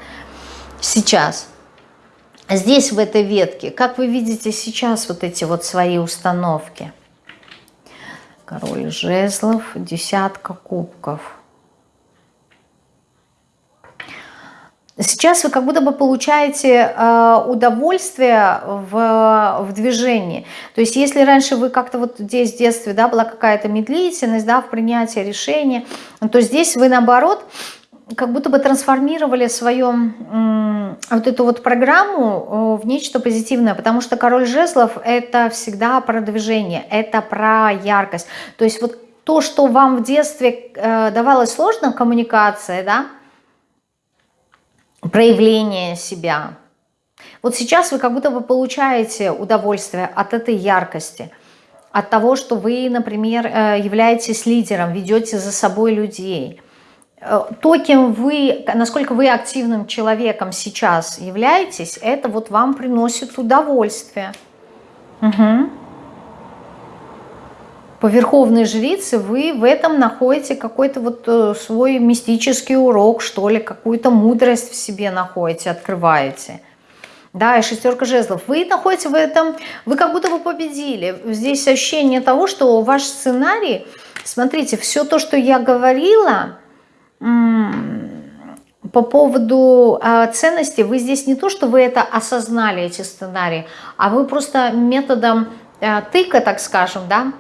сейчас. Здесь, в этой ветке, как вы видите сейчас вот эти вот свои установки? Король жезлов, десятка кубков. Сейчас вы как будто бы получаете э, удовольствие в, в движении. То есть если раньше вы как-то вот здесь в детстве да, была какая-то медлительность да, в принятии решения, то здесь вы наоборот как будто бы трансформировали свою вот эту вот программу в нечто позитивное, потому что король жезлов это всегда про движение, это про яркость. То есть вот то, что вам в детстве э, давалось сложно, коммуникация, да, проявление себя. Вот сейчас вы как будто бы получаете удовольствие от этой яркости, от того, что вы, например, э, являетесь лидером, ведете за собой людей – Э, то, кем вы, насколько вы активным человеком сейчас являетесь, это вот вам приносит удовольствие. Угу. По верховной жрице вы в этом находите какой-то вот э, свой мистический урок, что ли, какую-то мудрость в себе находите, открываете. Да, и шестерка жезлов. Вы находите в этом, вы как будто бы победили. Здесь ощущение того, что ваш сценарий, смотрите, все то, что я говорила, по поводу э, ценности, вы здесь не то, что вы это осознали, эти сценарии, а вы просто методом э, тыка, так скажем, да,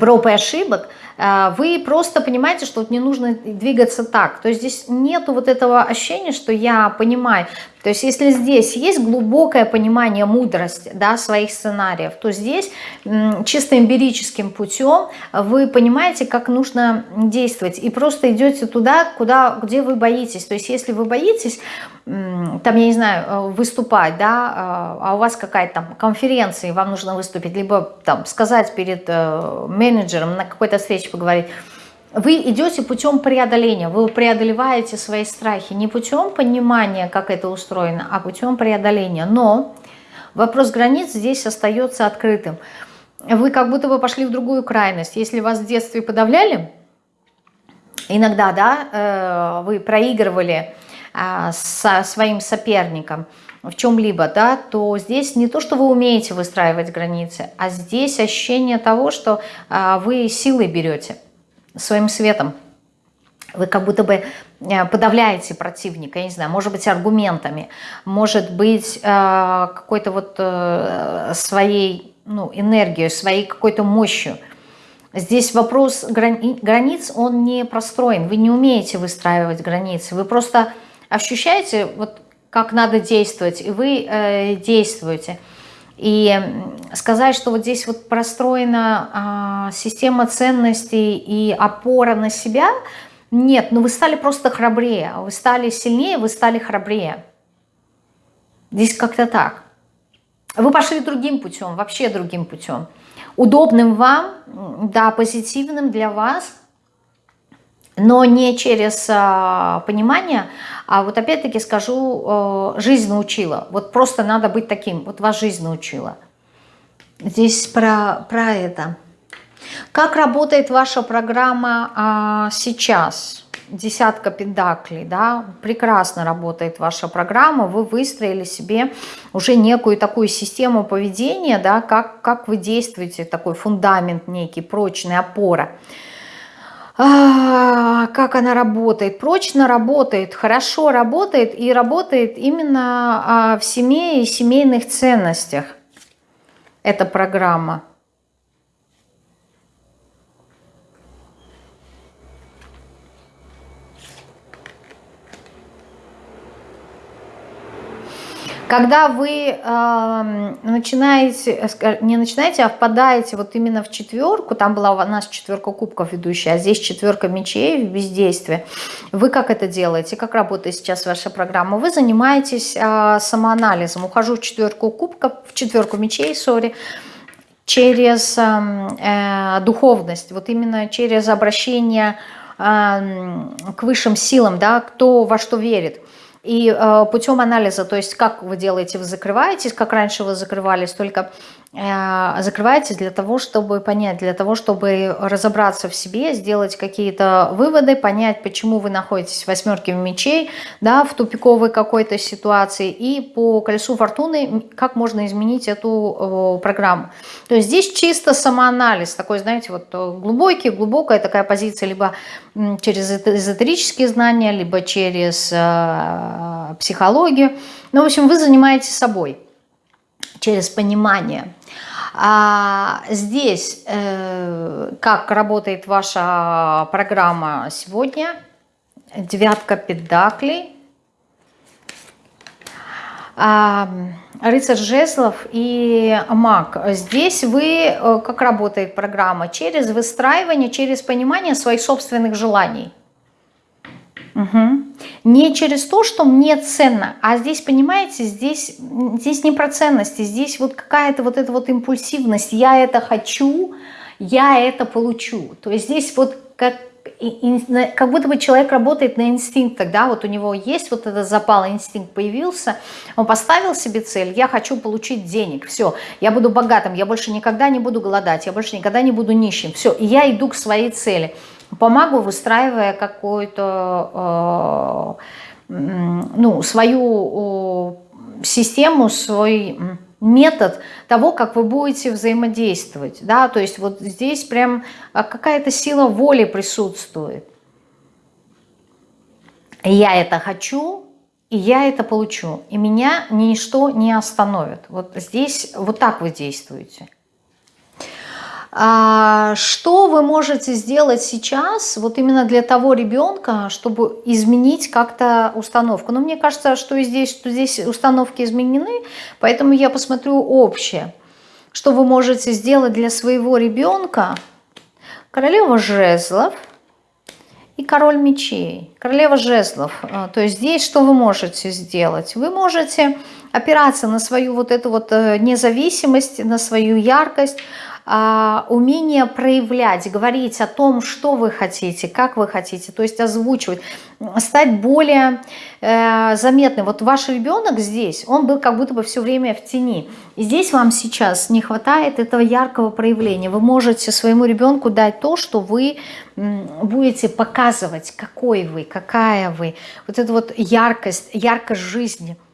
проб и ошибок, вы просто понимаете, что вот не нужно двигаться так. То есть здесь нету вот этого ощущения, что я понимаю. То есть если здесь есть глубокое понимание мудрости да, своих сценариев, то здесь чисто эмпирическим путем вы понимаете, как нужно действовать. И просто идете туда, куда, где вы боитесь. То есть если вы боитесь, там, я не знаю, э, выступать, да, э, а у вас какая-то там конференция, и вам нужно выступить, либо там сказать перед э, менеджером, на какой-то встрече поговорить, вы идете путем преодоления, вы преодолеваете свои страхи не путем понимания, как это устроено, а путем преодоления. Но вопрос границ здесь остается открытым. Вы как будто бы пошли в другую крайность. Если вас в детстве подавляли, иногда да, э, вы проигрывали а, со своим соперником в чем-либо, да, то здесь не то, что вы умеете выстраивать границы, а здесь ощущение того, что а, вы силой берете своим светом. Вы как будто бы э, подавляете противника, я не знаю, может быть, аргументами, может быть, э, какой-то вот э, своей ну, энергией, своей какой-то мощью. Здесь вопрос границ, он не простроен. Вы не умеете выстраивать границы. Вы просто ощущаете, вот как надо действовать, и вы э, действуете. И сказать, что вот здесь вот простроена а, система ценностей и опора на себя, нет, но ну вы стали просто храбрее, вы стали сильнее, вы стали храбрее. Здесь как-то так. Вы пошли другим путем, вообще другим путем. Удобным вам, да, позитивным для вас – но не через а, понимание, а вот опять-таки скажу, а, жизнь научила. Вот просто надо быть таким, вот вас жизнь научила. Здесь про, про это. Как работает ваша программа а, сейчас? Десятка педаклей, да, прекрасно работает ваша программа, вы выстроили себе уже некую такую систему поведения, да, как, как вы действуете, такой фундамент некий, прочный, опора а, как она работает, прочно работает, хорошо работает и работает именно а, в семье и семейных ценностях эта программа. Когда вы э, начинаете, не начинаете, а впадаете вот именно в четверку, там была у нас четверка кубков ведущая, а здесь четверка мечей в бездействии, вы как это делаете, как работает сейчас ваша программа? Вы занимаетесь э, самоанализом, ухожу в четверку кубков, в четверку мечей, сори, через эм, э, духовность, вот именно через обращение э, к высшим силам, да, кто во что верит. И э, путем анализа, то есть как вы делаете, вы закрываетесь, как раньше вы закрывались, только э, закрываетесь для того, чтобы понять, для того, чтобы разобраться в себе, сделать какие-то выводы, понять, почему вы находитесь в восьмерке мечей, да, в тупиковой какой-то ситуации, и по колесу фортуны, как можно изменить эту программу. То есть здесь чисто самоанализ, такой, знаете, вот э, глубокий, глубокая такая позиция, либо через эзотерические знания, либо через э, психологию. Ну, в общем, вы занимаетесь собой через понимание. А здесь э, как работает ваша программа сегодня? Девятка педаклей. А, рыцарь жезлов и маг. Здесь вы, э, как работает программа? Через выстраивание, через понимание своих собственных желаний. Угу. Не через то, что мне ценно, а здесь, понимаете, здесь, здесь не про ценности, здесь вот какая-то вот эта вот импульсивность. Я это хочу, я это получу. То есть здесь вот как, как будто бы человек работает на инстинктах, да, вот у него есть вот этот запал, инстинкт появился, он поставил себе цель, я хочу получить денег, все, я буду богатым, я больше никогда не буду голодать, я больше никогда не буду нищим, все, и я иду к своей цели – помогу, выстраивая какую-то, э, ну, свою систему, свой метод того, как вы будете взаимодействовать. Да? То есть вот здесь прям а, какая-то сила воли присутствует. Я это хочу, и я это получу. И меня ничто не остановит. Вот здесь вот так вы действуете. А, что вы можете сделать сейчас, вот именно для того ребенка, чтобы изменить как-то установку? Ну, мне кажется, что здесь, что здесь установки изменены, поэтому я посмотрю общее. Что вы можете сделать для своего ребенка? Королева жезлов и король мечей. Королева жезлов. А, то есть здесь что вы можете сделать? Вы можете опираться на свою вот эту вот э, независимость, на свою яркость, умение проявлять, говорить о том, что вы хотите, как вы хотите, то есть озвучивать, стать более э, заметным. Вот ваш ребенок здесь, он был как будто бы все время в тени. И здесь вам сейчас не хватает этого яркого проявления. Вы можете своему ребенку дать то, что вы будете показывать, какой вы, какая вы. Вот эта вот яркость, яркость жизни –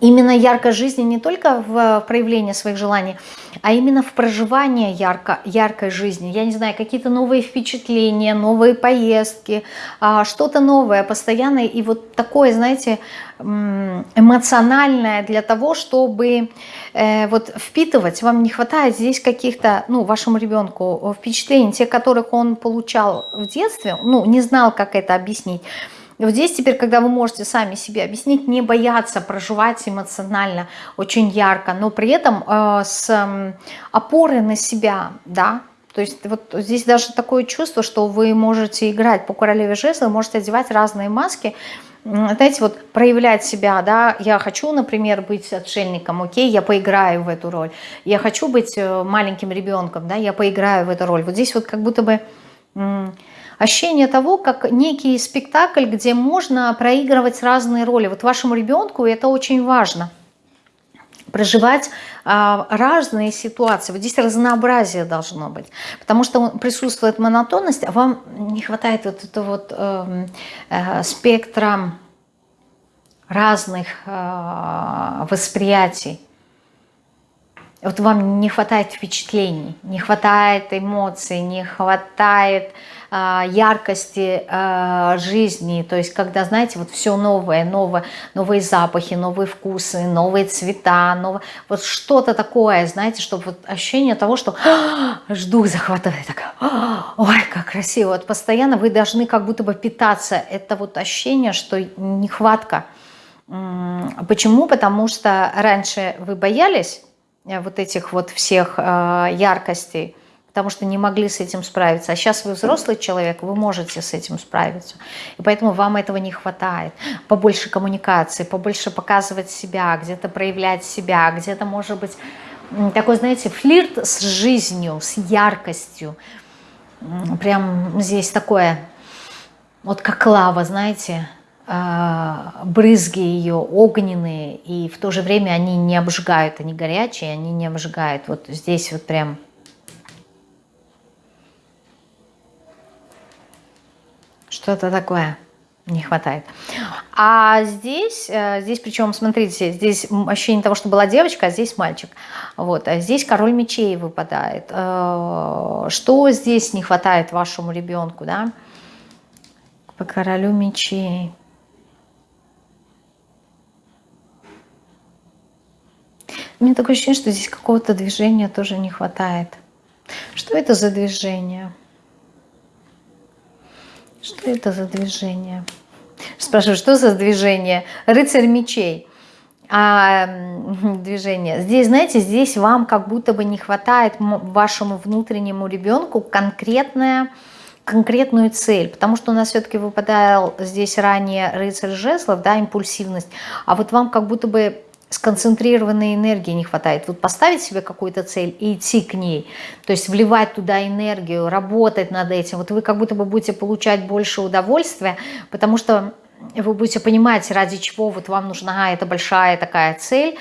именно яркость жизни не только в проявлении своих желаний, а именно в проживании ярко, яркой жизни. Я не знаю, какие-то новые впечатления, новые поездки, а, что-то новое постоянно. И вот такое, знаете, эмоциональное для того, чтобы э, вот впитывать. Вам не хватает здесь каких-то, ну, вашему ребенку впечатлений, те, которых он получал в детстве, ну, не знал, как это объяснить. Вот здесь теперь, когда вы можете сами себе объяснить, не бояться проживать эмоционально очень ярко, но при этом э, с э, опорой на себя, да, то есть вот здесь даже такое чувство, что вы можете играть по королеве жезла, можете одевать разные маски, знаете, вот проявлять себя, да, я хочу, например, быть отшельником, окей, я поиграю в эту роль, я хочу быть э, маленьким ребенком, да, я поиграю в эту роль. Вот здесь вот как будто бы ощущение того, как некий спектакль, где можно проигрывать разные роли. Вот вашему ребенку это очень важно проживать а, разные ситуации. Вот здесь разнообразие должно быть, потому что присутствует монотонность, а вам не хватает вот этого вот э, э, спектра разных э, восприятий. Вот вам не хватает впечатлений, не хватает эмоций, не хватает э, яркости э, жизни. То есть, когда, знаете, вот все новое, новое, новые запахи, новые вкусы, новые цвета, новое, вот что-то такое, знаете, чтобы вот ощущение того, что жду захватывает, так, ой, как красиво. Вот постоянно вы должны как будто бы питаться. Это вот ощущение, что нехватка. Почему? Потому что раньше вы боялись, вот этих вот всех э, яркостей, потому что не могли с этим справиться. А сейчас вы взрослый человек, вы можете с этим справиться. И поэтому вам этого не хватает. Побольше коммуникации, побольше показывать себя, где-то проявлять себя, где-то, может быть, такой, знаете, флирт с жизнью, с яркостью. Прям здесь такое, вот как лава, знаете, брызги ее огненные, и в то же время они не обжигают, они горячие, они не обжигают. Вот здесь вот прям что-то такое не хватает. А здесь, э, здесь причем, смотрите, здесь ощущение того, что была девочка, а здесь мальчик. Вот, а здесь король мечей выпадает. Э, что здесь не хватает вашему ребенку, да? По королю мечей. Меня такое ощущение, что здесь какого-то движения тоже не хватает. Что это за движение? Что это за движение? Спрашиваю, что за движение? Рыцарь мечей. А, движение. Здесь, знаете, здесь вам как будто бы не хватает вашему внутреннему ребенку конкретная, конкретную цель. Потому что у нас все-таки выпадал здесь ранее рыцарь жезлов, да, импульсивность. А вот вам как будто бы сконцентрированной энергии не хватает. Вот поставить себе какую-то цель и идти к ней, то есть вливать туда энергию, работать над этим. Вот вы как будто бы будете получать больше удовольствия, потому что вы будете понимать, ради чего вот вам нужна эта большая такая цель.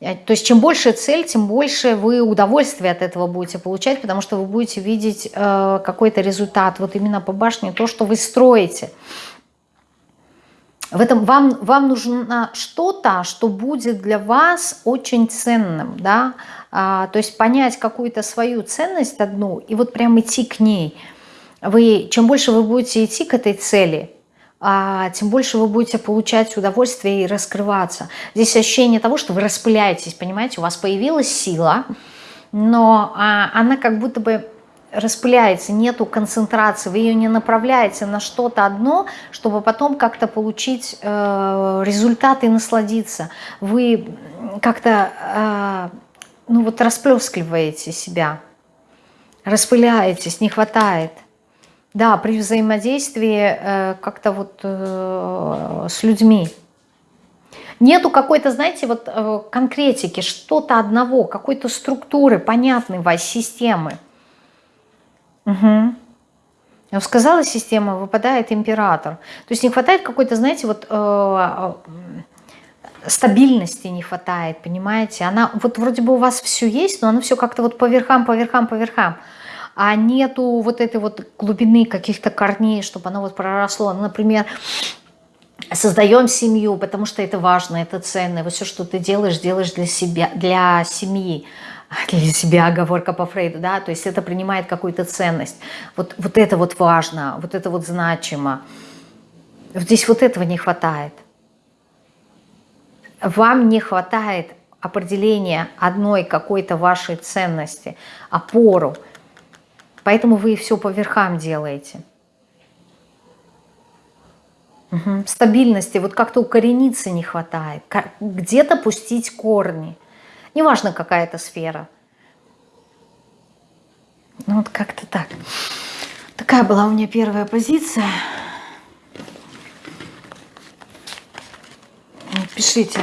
То есть чем больше цель, тем больше вы удовольствия от этого будете получать, потому что вы будете видеть э, какой-то результат. Вот именно по башне то, что вы строите. В этом вам, вам нужно что-то, что будет для вас очень ценным, да, а, то есть понять какую-то свою ценность одну и вот прям идти к ней. Вы, чем больше вы будете идти к этой цели, а, тем больше вы будете получать удовольствие и раскрываться. Здесь ощущение того, что вы распыляетесь, понимаете, у вас появилась сила, но а, она как будто бы распыляется, нету концентрации, вы ее не направляете на что-то одно, чтобы потом как-то получить э, результат и насладиться. Вы как-то э, ну вот расплескиваете себя, распыляетесь, не хватает. Да, при взаимодействии э, как-то вот э, с людьми. Нету какой-то, знаете, вот э, конкретики, что-то одного, какой-то структуры, понятной вас системы. Угу. Сказала система, выпадает император. То есть не хватает какой-то, знаете, вот э, стабильности не хватает, понимаете? Она вот вроде бы у вас все есть, но оно все как-то вот по верхам, по верхам, по верхам. А нету вот этой вот глубины каких-то корней, чтобы оно вот проросло. Ну, например, создаем семью, потому что это важно, это ценно. Вот все, что ты делаешь, делаешь для себя, для семьи для себя оговорка по Фрейду, да, то есть это принимает какую-то ценность. Вот, вот это вот важно, вот это вот значимо. Здесь вот этого не хватает. Вам не хватает определения одной какой-то вашей ценности, опору. Поэтому вы все по верхам делаете. Угу. Стабильности, вот как-то укорениться не хватает. Где-то пустить корни. Неважно, какая это сфера. Ну вот как-то так. Такая была у меня первая позиция. Пишите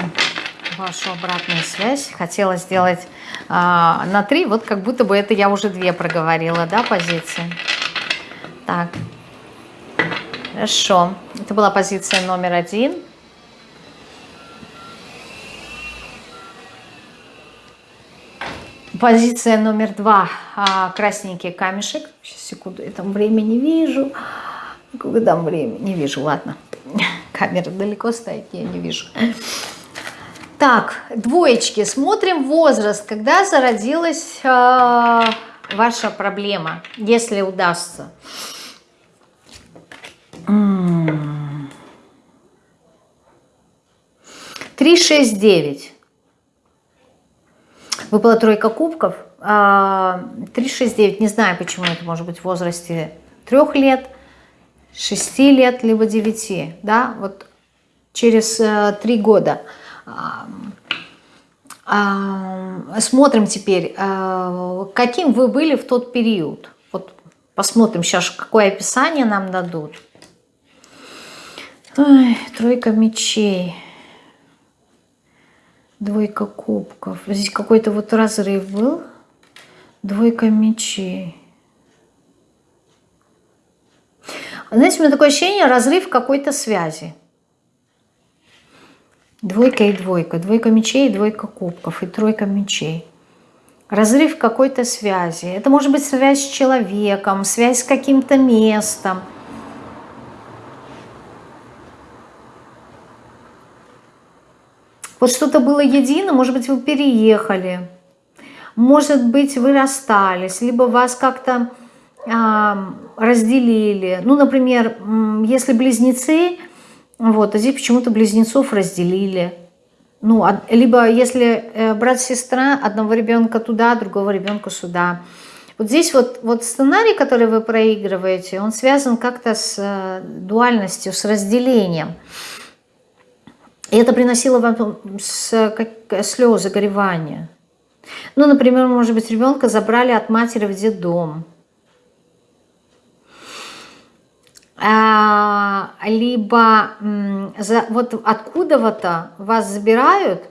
вашу обратную связь. Хотела сделать а, на три, вот как будто бы это я уже две проговорила, да, позиции. Так, хорошо. Это была позиция номер один. Позиция номер два. А, красненький камешек. Сейчас, секунду, я там время не вижу. Когда время? Не вижу, ладно. *laughs* Камера далеко стоит, я не вижу. Так, двоечки. Смотрим возраст. Когда зародилась э, ваша проблема, если удастся. Три, шесть, девять. Выпала тройка кубков. 3, 6, 9. Не знаю, почему это может быть в возрасте 3 лет, 6 лет, либо 9. Да, вот через 3 э, года. Смотрим теперь, э, каким вы были в тот период. Вот посмотрим сейчас, какое описание нам дадут. Ой, тройка мечей. Двойка кубков. Здесь какой-то вот разрыв был. Двойка мечей. Знаете, у меня такое ощущение, разрыв какой-то связи. Двойка и двойка. Двойка мечей, двойка кубков и тройка мечей. Разрыв какой-то связи. Это может быть связь с человеком, связь с каким-то местом. Вот что-то было едино, может быть, вы переехали, может быть, вы расстались, либо вас как-то а, разделили. Ну, например, если близнецы, вот, а здесь почему-то близнецов разделили. Ну, либо если э, брат-сестра, одного ребенка туда, другого ребенка сюда. Вот здесь вот, вот сценарий, который вы проигрываете, он связан как-то с э, дуальностью, с разделением. И это приносило вам слезы, горевания. Ну, например, может быть, ребенка забрали от матери в детдом. А, либо за, вот откуда-то вас забирают,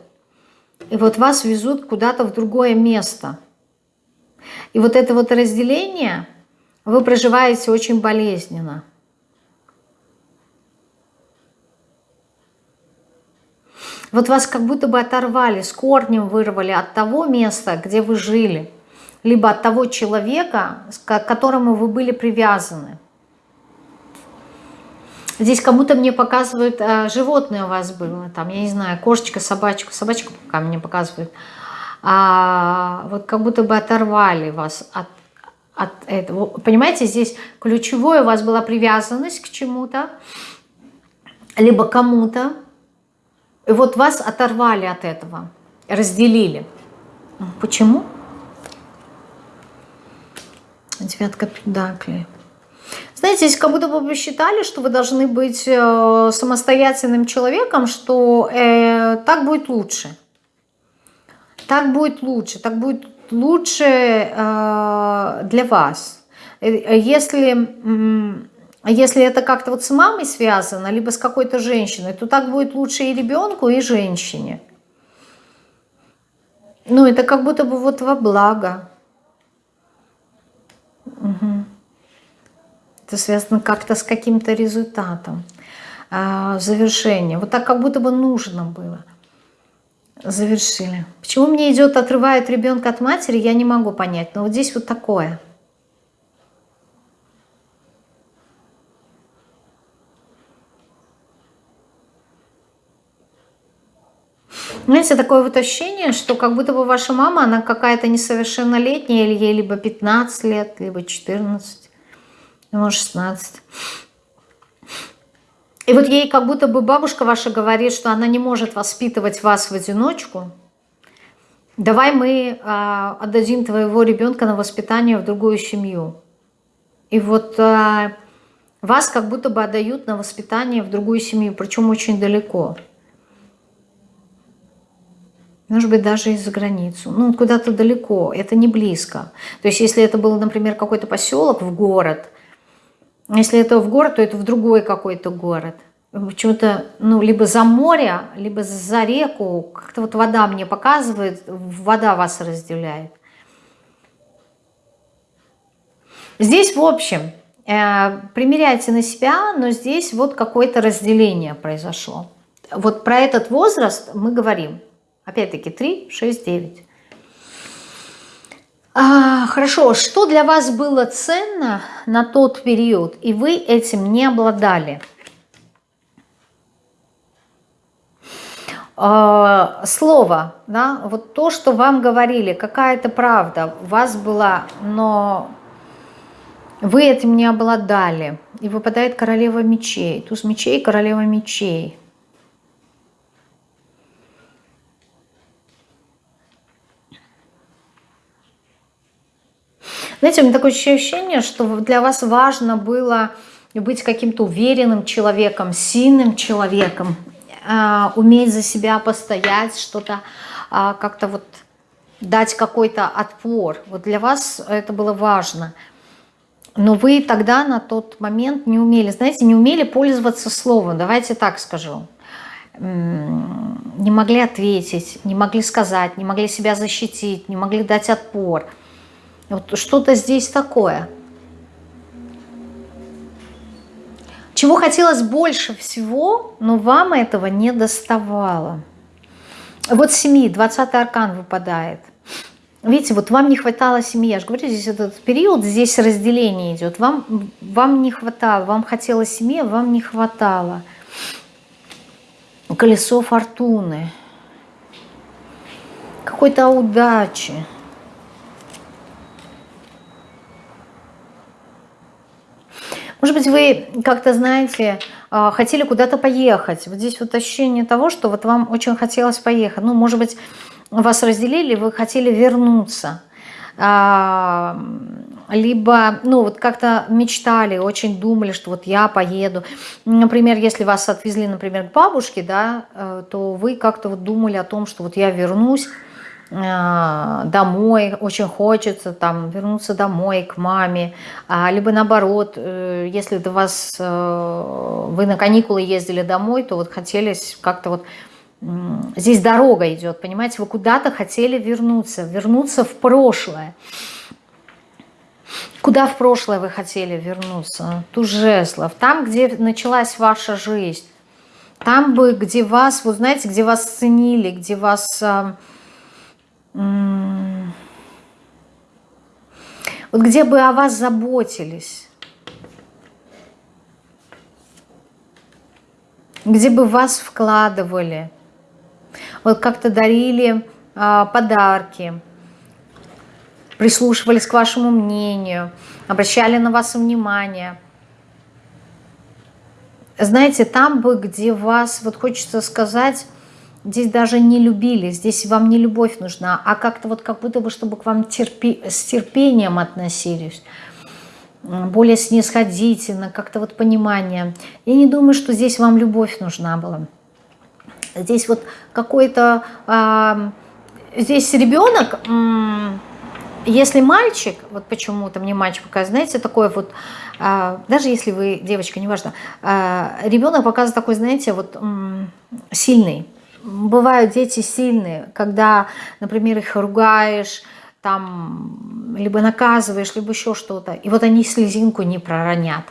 и вот вас везут куда-то в другое место. И вот это вот разделение вы проживаете очень болезненно. Вот вас как будто бы оторвали, с корнем вырвали от того места, где вы жили, либо от того человека, к которому вы были привязаны. Здесь кому-то мне показывают, а, животное у вас было, там, я не знаю, кошечка, собачка, собачку пока мне показывают. А, вот как будто бы оторвали вас от, от этого. Понимаете, здесь ключевое у вас была привязанность к чему-то, либо кому-то, и вот вас оторвали от этого, разделили. Почему? Девятка педаклей. Знаете, здесь как будто бы вы считали, что вы должны быть э, самостоятельным человеком, что э, так будет лучше. Так будет лучше, так будет лучше э, для вас. Э, если, если это как-то вот с мамой связано, либо с какой-то женщиной, то так будет лучше и ребенку, и женщине. Ну, это как будто бы вот во благо. Угу. Это связано как-то с каким-то результатом, а, завершением. Вот так как будто бы нужно было. Завершили. Почему мне идет, отрывает ребенка от матери, я не могу понять. Но вот здесь вот такое. Знаете, такое вот ощущение, что как будто бы ваша мама, она какая-то несовершеннолетняя, или ей либо 15 лет, либо 14 ему 16. И вот ей как будто бы бабушка ваша говорит, что она не может воспитывать вас в одиночку. Давай мы а, отдадим твоего ребенка на воспитание в другую семью. И вот а, вас как будто бы отдают на воспитание в другую семью, причем очень далеко. Может быть, даже из-за границу. Ну, куда-то далеко, это не близко. То есть, если это был, например, какой-то поселок в город – если это в город, то это в другой какой-то город. Почему-то, ну, либо за море, либо за реку. Как-то вот вода мне показывает, вода вас разделяет. Здесь, в общем, э, примеряйте на себя, но здесь вот какое-то разделение произошло. Вот про этот возраст мы говорим. Опять-таки 3, 6, 9. А, хорошо, что для вас было ценно на тот период, и вы этим не обладали? А, слово, да, вот то, что вам говорили, какая-то правда у вас была, но вы этим не обладали. И выпадает королева мечей, туз мечей, королева мечей. Знаете, у меня такое ощущение, что для вас важно было быть каким-то уверенным человеком, сильным человеком, а, уметь за себя постоять, что-то а, как-то вот дать какой-то отпор. Вот для вас это было важно. Но вы тогда на тот момент не умели, знаете, не умели пользоваться словом, давайте так скажу. Не могли ответить, не могли сказать, не могли себя защитить, не могли дать отпор – вот что-то здесь такое. Чего хотелось больше всего, но вам этого не доставало. Вот семьи, 20 аркан выпадает. Видите, вот вам не хватало семьи. Я же говорю, здесь этот период, здесь разделение идет. Вам, вам не хватало, вам хотелось семьи, вам не хватало. Колесо фортуны. Какой-то удачи. Может быть, вы как-то, знаете, а, хотели куда-то поехать. Вот здесь вот ощущение того, что вот вам очень хотелось поехать. Ну, может быть, вас разделили, вы хотели вернуться. А, либо, ну, вот как-то мечтали, очень думали, что вот я поеду. Например, если вас отвезли, например, к бабушке, да, э, то вы как-то вот думали о том, что вот я вернусь, домой, очень хочется там вернуться домой к маме, а, либо наоборот, э, если до вас, э, вы на каникулы ездили домой, то вот хотели как-то вот, здесь дорога идет, понимаете, вы куда-то хотели вернуться, вернуться в прошлое. Куда в прошлое вы хотели вернуться? Туз жезлов. Там, где началась ваша жизнь. Там бы, где вас, вы знаете, где вас ценили, где вас вот где бы о вас заботились, где бы вас вкладывали, вот как-то дарили а, подарки, прислушивались к вашему мнению, обращали на вас внимание. Знаете, там бы, где вас, вот хочется сказать, Здесь даже не любили, здесь вам не любовь нужна, а как-то вот как будто бы, чтобы к вам терпи, с терпением относились, более снисходительно, как-то вот понимание. Я не думаю, что здесь вам любовь нужна была. Здесь вот какой-то... А, здесь ребенок, если мальчик, вот почему-то мне мальчик показывает, знаете, такой вот, а, даже если вы девочка, неважно, а, ребенок показывает такой, знаете, вот сильный, бывают дети сильные, когда, например, их ругаешь, там, либо наказываешь, либо еще что-то, и вот они слезинку не проронят.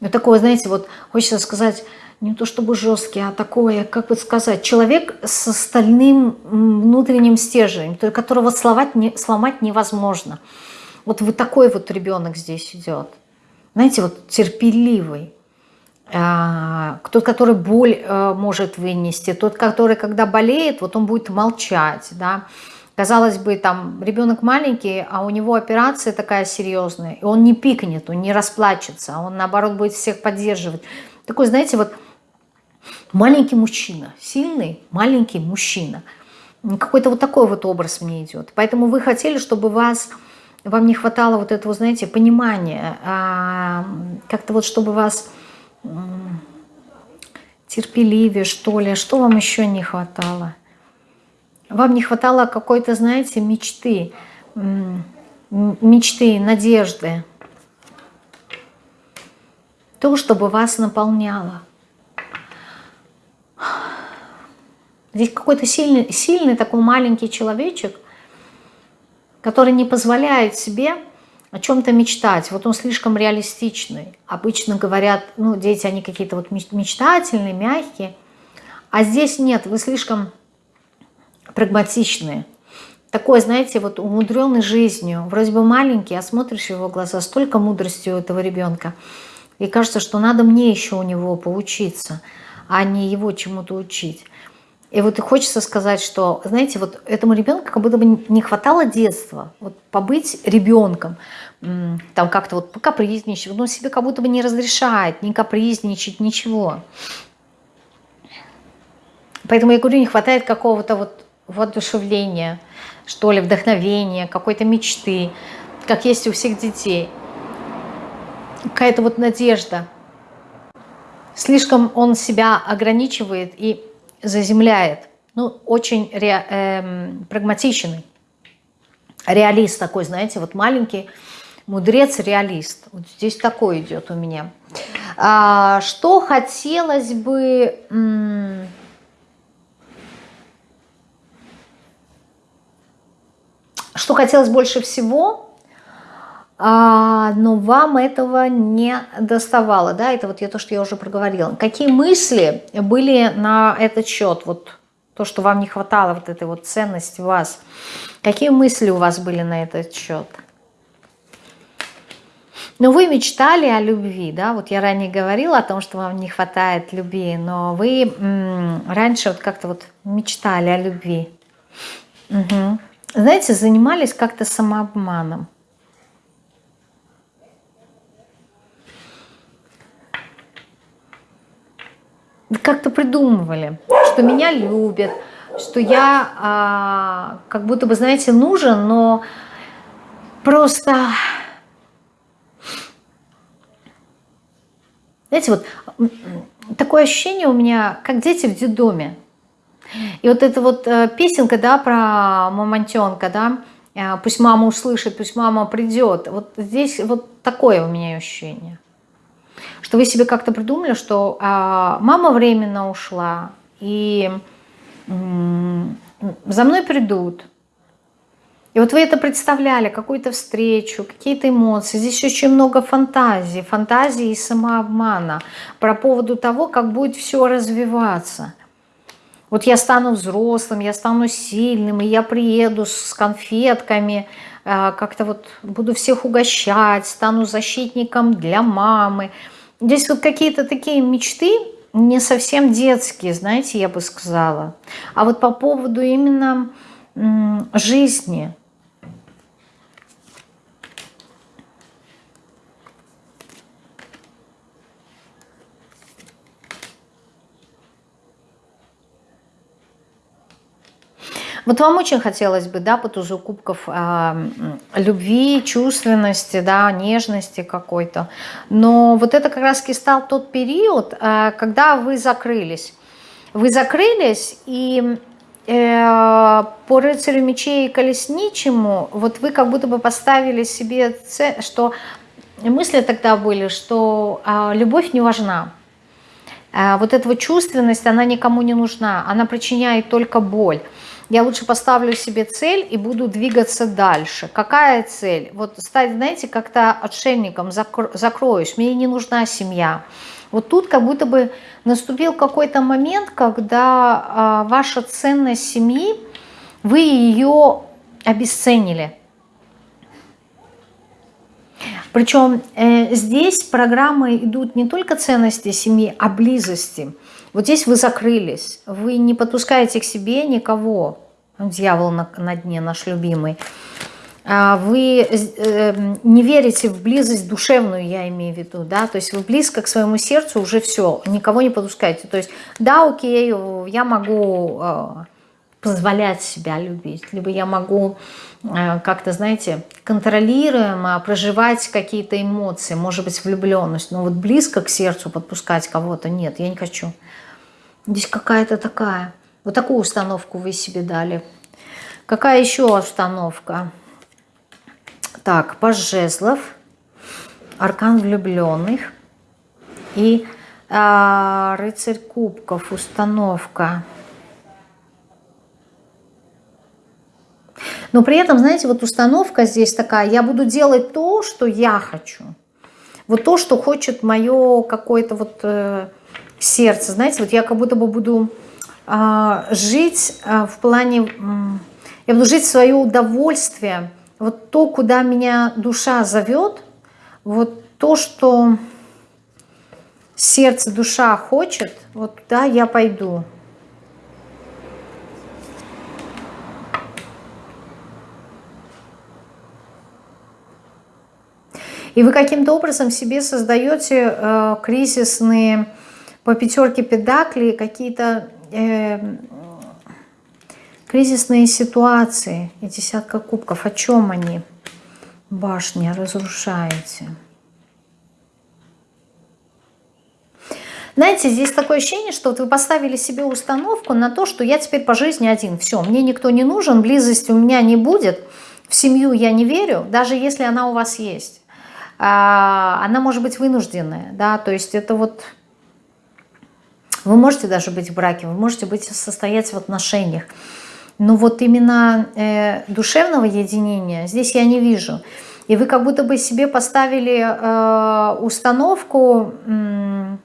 Ну, такое, знаете, вот хочется сказать, не то чтобы жесткий, а такое, как бы сказать, человек с остальным внутренним стержнем, которого сломать, не, сломать невозможно. Вот вы такой вот ребенок здесь идет. Знаете, вот терпеливый. А, тот, который боль э, может вынести, тот, который, когда болеет, вот он будет молчать, да. Казалось бы, там ребенок маленький, а у него операция такая серьезная, и он не пикнет, он не расплачется, он, наоборот, будет всех поддерживать. Такой, знаете, вот маленький мужчина, сильный маленький мужчина. Какой-то вот такой вот образ мне идет. Поэтому вы хотели, чтобы вас, вам не хватало вот этого, знаете, понимания, а, как-то вот чтобы вас терпеливее, что ли. Что вам еще не хватало? Вам не хватало какой-то, знаете, мечты, мечты, надежды. То, чтобы вас наполняло. Здесь какой-то сильный, сильный такой маленький человечек, который не позволяет себе о чем-то мечтать. Вот он слишком реалистичный. Обычно говорят, ну, дети, они какие-то вот мечтательные, мягкие. А здесь нет, вы слишком прагматичные. Такой, знаете, вот умудренный жизнью. Вроде бы маленький, а смотришь в его глаза, столько мудрости у этого ребенка. И кажется, что надо мне еще у него поучиться, а не его чему-то учить. И вот хочется сказать, что, знаете, вот этому ребенку как будто бы не хватало детства, вот побыть ребенком, там как-то вот покапризничать, но себе как будто бы не разрешает, не капризничать, ничего. Поэтому я говорю, не хватает какого-то вот воодушевления, что ли, вдохновения, какой-то мечты, как есть у всех детей. Какая-то вот надежда. Слишком он себя ограничивает и заземляет. Ну, очень ре, э, прагматичный. Реалист такой, знаете, вот маленький мудрец, реалист. Вот здесь такой идет у меня. А, что хотелось бы... Что хотелось больше всего, но вам этого не доставало, да, это вот я, то, что я уже проговорила. Какие мысли были на этот счет, вот то, что вам не хватало, вот этой вот ценности вас, какие мысли у вас были на этот счет? Но вы мечтали о любви, да, вот я ранее говорила о том, что вам не хватает любви, но вы раньше вот как-то вот мечтали о любви. Угу. Знаете, занимались как-то самообманом. Как-то придумывали, что меня любят, что я а, как будто бы, знаете, нужен, но просто Знаете, вот такое ощущение у меня, как дети в детдоме. И вот эта вот э, песенка, да, про мамонтенка, да, э, пусть мама услышит, пусть мама придет. Вот здесь вот такое у меня ощущение. Что вы себе как-то придумали, что а, мама временно ушла, и за мной придут, и вот вы это представляли, какую-то встречу, какие-то эмоции. Здесь очень много фантазии, фантазии и самообмана про поводу того, как будет все развиваться. Вот я стану взрослым, я стану сильным, и я приеду с конфетками, как-то вот буду всех угощать, стану защитником для мамы. Здесь вот какие-то такие мечты, не совсем детские, знаете, я бы сказала. А вот по поводу именно жизни – Вот вам очень хотелось бы, да, по тузу кубков э, любви, чувственности, да, нежности какой-то. Но вот это как раз стал тот период, э, когда вы закрылись. Вы закрылись, и э, по рыцарю мечей и колесничему, вот вы как будто бы поставили себе, цель, что мысли тогда были, что э, любовь не важна. Э, вот эта вот чувственность, она никому не нужна, она причиняет только боль я лучше поставлю себе цель и буду двигаться дальше. Какая цель? Вот стать, знаете, как-то отшельником, закро закроюсь, мне не нужна семья. Вот тут как будто бы наступил какой-то момент, когда а, ваша ценность семьи, вы ее обесценили. Причем э, здесь программы идут не только ценности семьи, а близости. Вот здесь вы закрылись, вы не подпускаете к себе никого. Дьявол на, на дне, наш любимый. А вы э, не верите в близость душевную, я имею в виду, да, то есть вы близко к своему сердцу уже все, никого не подпускаете. То есть, да, окей, я могу э, позволять себя любить, либо я могу э, как-то, знаете, контролируемо проживать какие-то эмоции, может быть, влюбленность, но вот близко к сердцу подпускать кого-то нет, я не хочу. Здесь какая-то такая, вот такую установку вы себе дали. Какая еще установка? Так, паж жезлов, аркан влюбленных и а, рыцарь кубков, установка. Но при этом, знаете, вот установка здесь такая, я буду делать то, что я хочу. Вот то, что хочет мое какое-то вот э, сердце. Знаете, вот я как будто бы буду э, жить э, в плане, я буду жить свое удовольствие. Вот то, куда меня душа зовет, вот то, что сердце, душа хочет, вот туда я пойду. И вы каким-то образом себе создаете э, кризисные по пятерке педаклей какие-то э, кризисные ситуации и десятка кубков. О чем они? Башня разрушаете. Знаете, здесь такое ощущение, что вот вы поставили себе установку на то, что я теперь по жизни один. Все, мне никто не нужен, близости у меня не будет, в семью я не верю, даже если она у вас есть. А, она может быть вынужденная, да, то есть это вот вы можете даже быть в браке, вы можете быть состоять в отношениях. Но вот именно э, душевного единения здесь я не вижу. И вы как будто бы себе поставили э, установку э,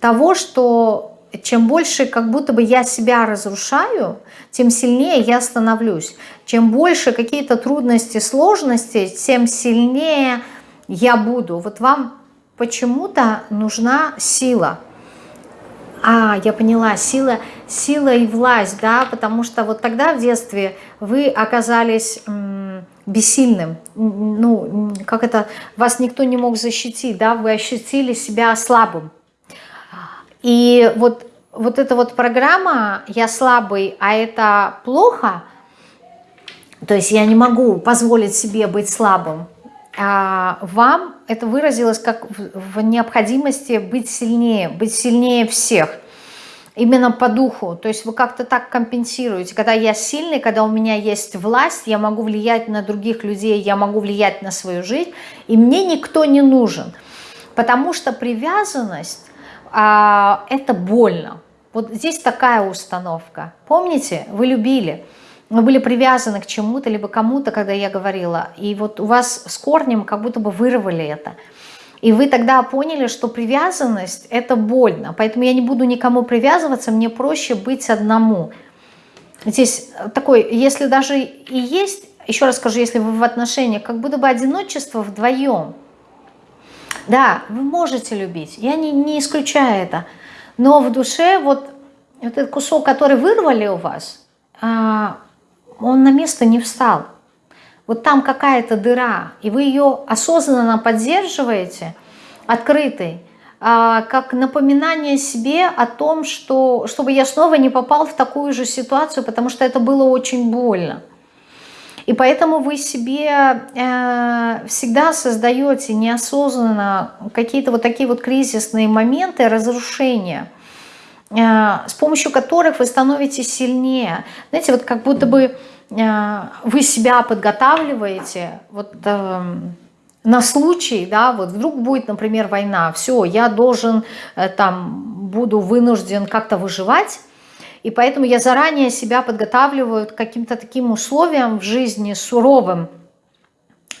того, что чем больше как будто бы я себя разрушаю, тем сильнее я становлюсь. Чем больше какие-то трудности, сложности, тем сильнее я буду. Вот вам почему-то нужна сила. А, я поняла, сила, сила и власть, да, потому что вот тогда в детстве вы оказались бессильным, ну, как это, вас никто не мог защитить, да, вы ощутили себя слабым. И вот, вот эта вот программа «я слабый, а это плохо», то есть я не могу позволить себе быть слабым, вам это выразилось как в необходимости быть сильнее, быть сильнее всех – именно по духу. То есть вы как-то так компенсируете. Когда я сильный, когда у меня есть власть, я могу влиять на других людей, я могу влиять на свою жизнь, и мне никто не нужен. Потому что привязанность а, – это больно. Вот здесь такая установка. Помните, вы любили, вы были привязаны к чему-то, либо кому-то, когда я говорила, и вот у вас с корнем как будто бы вырвали это – и вы тогда поняли, что привязанность – это больно. Поэтому я не буду никому привязываться, мне проще быть одному. Здесь такой, если даже и есть, еще раз скажу, если вы в отношениях, как будто бы одиночество вдвоем. Да, вы можете любить, я не, не исключаю это. Но в душе вот, вот этот кусок, который вырвали у вас, а, он на место не встал вот там какая-то дыра, и вы ее осознанно поддерживаете, открытой, а, как напоминание себе о том, что, чтобы я снова не попал в такую же ситуацию, потому что это было очень больно. И поэтому вы себе э, всегда создаете неосознанно какие-то вот такие вот кризисные моменты разрушения, с помощью которых вы становитесь сильнее. Знаете, вот как будто бы Э, вы себя подготавливаете вот э, на случай, да, вот вдруг будет, например, война, все, я должен э, там, буду вынужден как-то выживать, и поэтому я заранее себя подготавливаю к каким-то таким условиям в жизни суровым,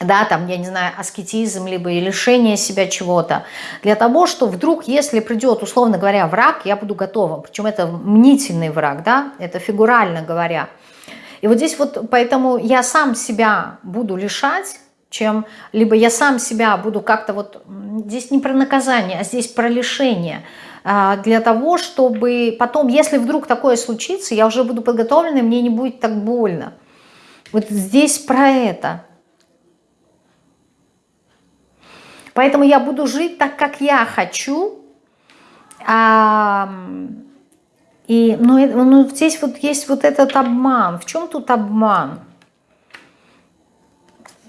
да, там, я не знаю, аскетизм, либо и лишение себя чего-то, для того, что вдруг, если придет, условно говоря, враг, я буду готовым, причем это мнительный враг, да, это фигурально говоря, и вот здесь вот поэтому я сам себя буду лишать, чем либо я сам себя буду как-то вот, здесь не про наказание, а здесь про лишение, а, для того, чтобы потом, если вдруг такое случится, я уже буду подготовлена, мне не будет так больно. Вот здесь про это. Поэтому я буду жить так, как я хочу, а, и, но, но здесь вот есть вот этот обман. В чем тут обман?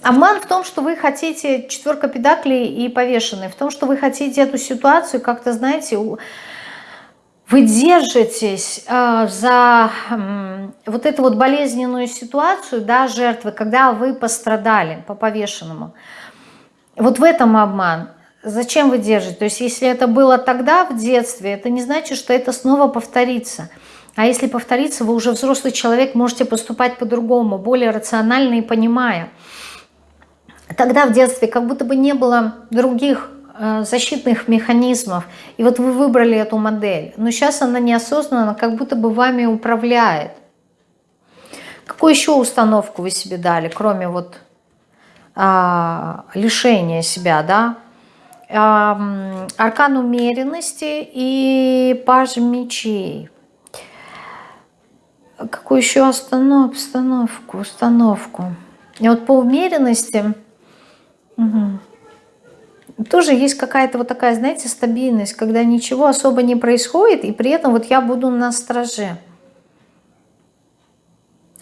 Обман в том, что вы хотите четверка педаклей и повешенный, в том, что вы хотите эту ситуацию как-то, знаете, вы держитесь э, за э, вот эту вот болезненную ситуацию, да, жертвы, когда вы пострадали по повешенному. Вот в этом обман. Зачем вы держите? То есть если это было тогда в детстве, это не значит, что это снова повторится. А если повторится, вы уже взрослый человек, можете поступать по-другому, более рационально и понимая. Тогда в детстве как будто бы не было других э, защитных механизмов. И вот вы выбрали эту модель. Но сейчас она неосознанно как будто бы вами управляет. Какую еще установку вы себе дали, кроме вот а, лишения себя, да? аркан умеренности и паж мечей. Какую еще останов, установку, установку? И вот по умеренности угу, тоже есть какая-то вот такая, знаете, стабильность, когда ничего особо не происходит, и при этом вот я буду на страже.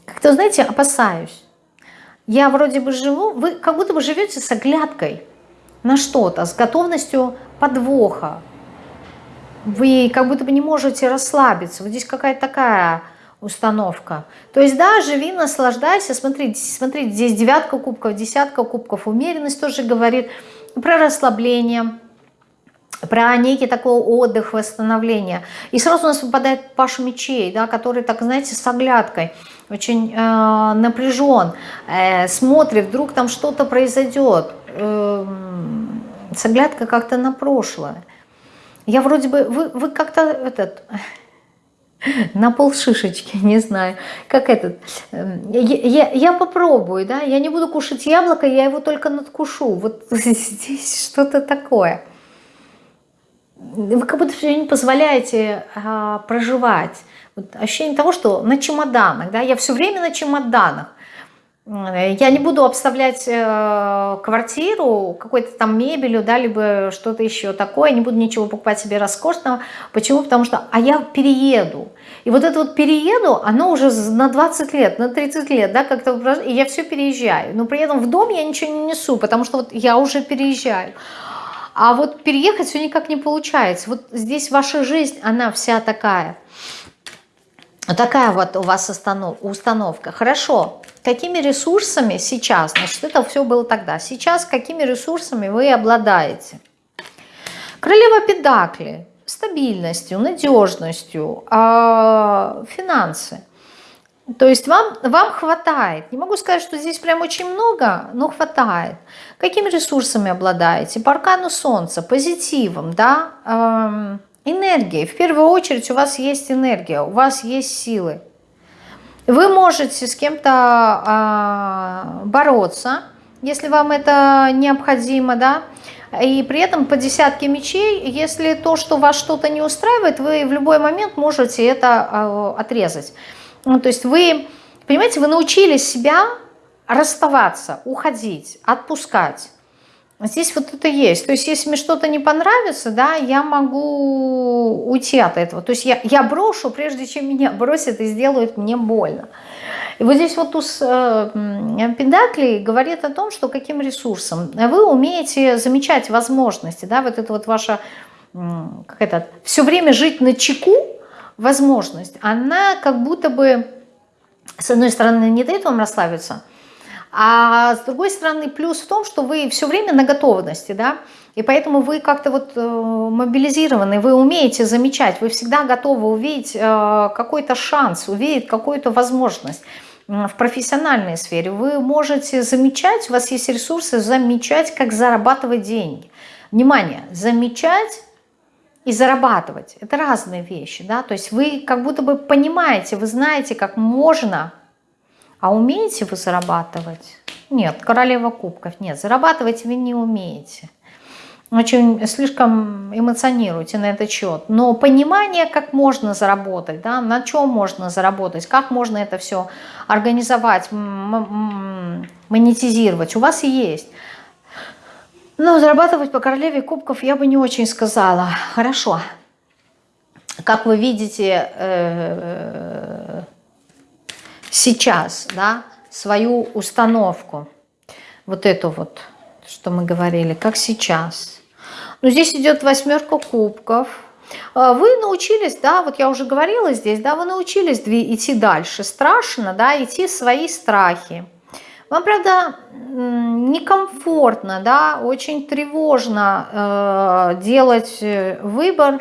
Как-то, знаете, опасаюсь. Я вроде бы живу, вы как будто бы живете с оглядкой – на что-то, с готовностью подвоха. Вы как будто бы не можете расслабиться. Вот здесь какая-то такая установка. То есть, да, живи, наслаждайся. Смотрите, смотрите, здесь девятка кубков, десятка кубков. Умеренность тоже говорит про расслабление, про некий такой отдых, восстановление. И сразу у нас выпадает Паша мечей, да, который, так знаете, с оглядкой, очень э, напряжен, э, смотрит, вдруг там что-то произойдет, э, с оглядкой как-то на прошлое. Я вроде бы, вы, вы как-то этот, *laughs* на пол шишечки, *laughs* не знаю, как этот. Эм, я, я, я попробую, да, я не буду кушать яблоко, я его только надкушу. Вот *laughs* здесь что-то такое вы как будто все не позволяете а, проживать. Вот ощущение того, что на чемоданах, да, я все время на чемоданах. Я не буду обставлять э, квартиру какой-то там мебелью, да, либо что-то еще такое, не буду ничего покупать себе роскошного. Почему? Потому что, а я перееду. И вот это вот перееду, оно уже на 20 лет, на 30 лет, да, как-то, и я все переезжаю. Но при этом в дом я ничего не несу, потому что вот я уже переезжаю. А вот переехать все никак не получается. Вот здесь ваша жизнь, она вся такая. Такая вот у вас установка. Хорошо. Какими ресурсами сейчас, значит, это все было тогда. Сейчас какими ресурсами вы обладаете? Королева Педакли. Стабильностью, надежностью, а, финансы. То есть вам, вам хватает. Не могу сказать, что здесь прям очень много, но хватает. Какими ресурсами обладаете? По аркану Солнца, позитивом, да, энергией. В первую очередь у вас есть энергия, у вас есть силы. Вы можете с кем-то э, бороться, если вам это необходимо, да, и при этом по десятке мечей, если то, что вас что-то не устраивает, вы в любой момент можете это э, отрезать. Ну, то есть вы, понимаете, вы научились себя расставаться, уходить, отпускать. Здесь вот это есть. То есть если мне что-то не понравится, да, я могу уйти от этого. То есть я, я брошу, прежде чем меня бросят и сделают мне больно. И вот здесь вот туз э, Педакли говорит о том, что каким ресурсом вы умеете замечать возможности, да, вот это вот ваша, как это, все время жить на чеку, возможность, она как будто бы, с одной стороны, не дает вам расслабиться, а с другой стороны, плюс в том, что вы все время на готовности, да, и поэтому вы как-то вот э, мобилизированы, вы умеете замечать, вы всегда готовы увидеть э, какой-то шанс, увидеть какую-то возможность в профессиональной сфере. Вы можете замечать, у вас есть ресурсы замечать, как зарабатывать деньги. Внимание, замечать и зарабатывать. Это разные вещи, да, то есть вы как будто бы понимаете, вы знаете, как можно, а умеете вы зарабатывать? Нет, королева кубков, нет, зарабатывать вы не умеете. Очень слишком эмоционируете на этот счет. Но понимание, как можно заработать, да, на чем можно заработать, как можно это все организовать, монетизировать, у вас есть. Но зарабатывать по королеве кубков я бы не очень сказала. Хорошо. Как вы видите э, сейчас, да, свою установку, вот эту вот, что мы говорили, как сейчас. Но здесь идет восьмерка кубков. А вы научились, да, вот я уже говорила здесь, да, вы научились идти дальше. Страшно, да, идти в свои страхи вам, правда, некомфортно, да, очень тревожно э, делать э, выбор,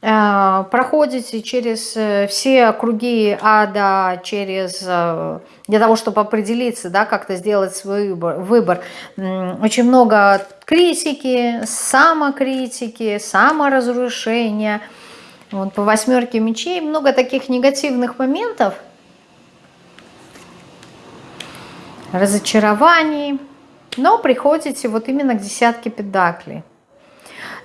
проходите через э, все круги ада, через, э, для того, чтобы определиться, да, как-то сделать свой выбор. Очень много критики, самокритики, саморазрушения. Вот по восьмерке мечей много таких негативных моментов – разочарований, но приходите вот именно к десятке педаклей.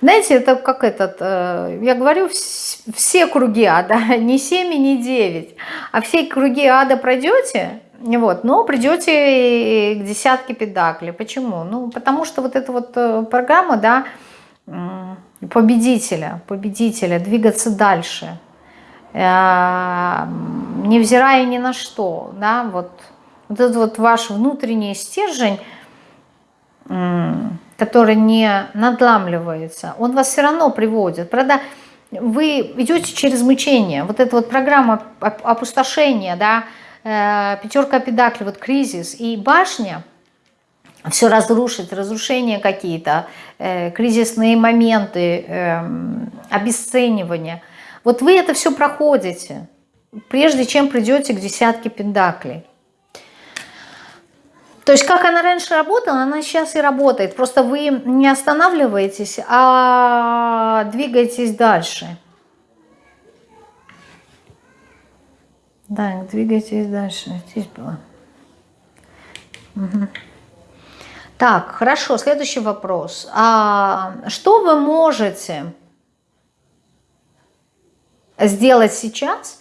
Знаете, это как этот, э, я говорю, все круги ада, *laughs* не 7 и не 9, а все круги ада пройдете, вот, но придете к десятке педаклей. Почему? Ну, потому что вот эта вот э, программа, да, победителя, победителя, двигаться дальше, э, невзирая ни на что, да, вот, вот этот вот ваш внутренний стержень, который не надламливается, он вас все равно приводит. Правда, вы идете через мучение. Вот эта вот программа опустошения, да, э, пятерка педакли, вот кризис и башня, все разрушить, разрушения какие-то, э, кризисные моменты, э, обесценивания. Вот вы это все проходите, прежде чем придете к десятке пендаклей. То есть как она раньше работала, она сейчас и работает. Просто вы не останавливаетесь, а двигаетесь дальше. Да, двигайтесь дальше. Здесь было. Угу. Так, хорошо, следующий вопрос. А что вы можете сделать сейчас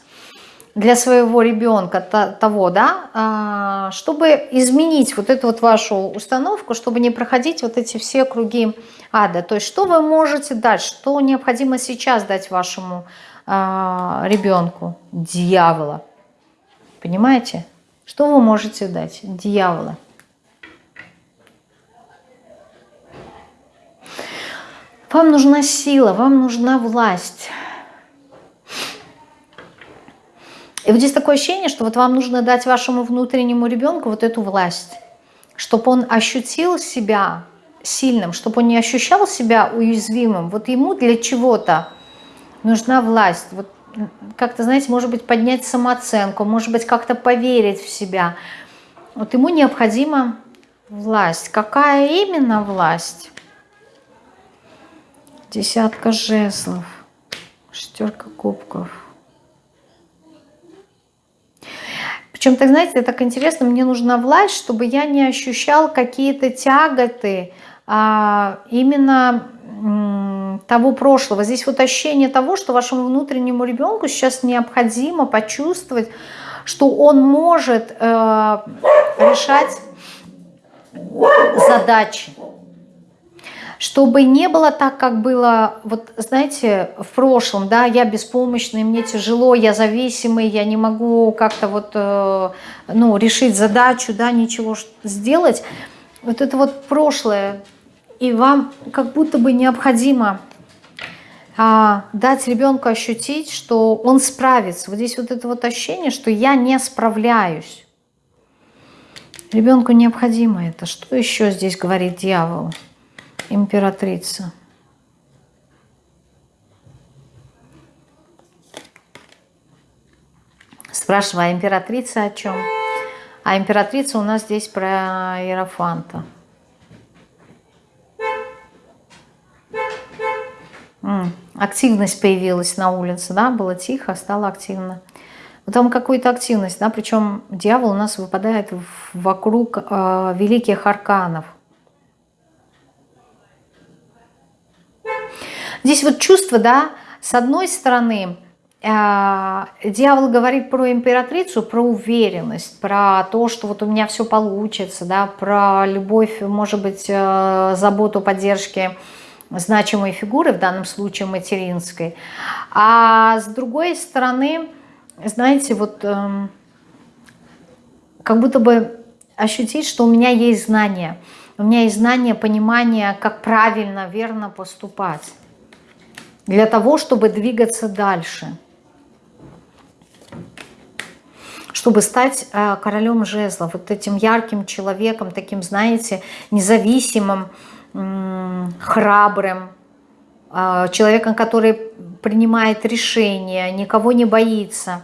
для своего ребенка того, да, а, чтобы изменить вот эту вот вашу установку, чтобы не проходить вот эти все круги ада? То есть что вы можете дать, что необходимо сейчас дать вашему а, ребенку? Дьявола. Понимаете? Что вы можете дать? Дьявола. Вам нужна сила, вам нужна власть. И вот здесь такое ощущение, что вот вам нужно дать вашему внутреннему ребенку вот эту власть, чтобы он ощутил себя сильным, чтобы он не ощущал себя уязвимым. Вот ему для чего-то нужна власть. Вот как-то, знаете, может быть, поднять самооценку, может быть, как-то поверить в себя. Вот ему необходима власть. Какая именно власть? Десятка жезлов, шестерка кубков. Причем, так знаете, так интересно, мне нужна власть, чтобы я не ощущал какие-то тяготы а, именно того прошлого. Здесь вот ощущение того, что вашему внутреннему ребенку сейчас необходимо почувствовать, что он может э, решать задачи чтобы не было так, как было, вот знаете, в прошлом, да, я беспомощный, мне тяжело, я зависимый, я не могу как-то вот, э, ну, решить задачу, да, ничего сделать. Вот это вот прошлое, и вам как будто бы необходимо а, дать ребенку ощутить, что он справится. Вот здесь вот это вот ощущение, что я не справляюсь. Ребенку необходимо это. Что еще здесь говорит дьявол? Императрица. Спрашиваю, а императрица о чем? А императрица у нас здесь про Иерофанта. Активность появилась на улице, да, было тихо, стало активно. Вот там какую-то активность, да, причем дьявол у нас выпадает вокруг э, великих арканов. Здесь вот чувство, да, с одной стороны, э, дьявол говорит про императрицу, про уверенность, про то, что вот у меня все получится, да, про любовь, может быть, э, заботу, поддержки значимой фигуры, в данном случае материнской. А с другой стороны, знаете, вот эм, как будто бы ощутить, что у меня есть знания, у меня есть знания, понимание, как правильно, верно поступать для того, чтобы двигаться дальше. Чтобы стать э, королем жезлов, вот этим ярким человеком, таким, знаете, независимым, храбрым, э, человеком, который принимает решения, никого не боится,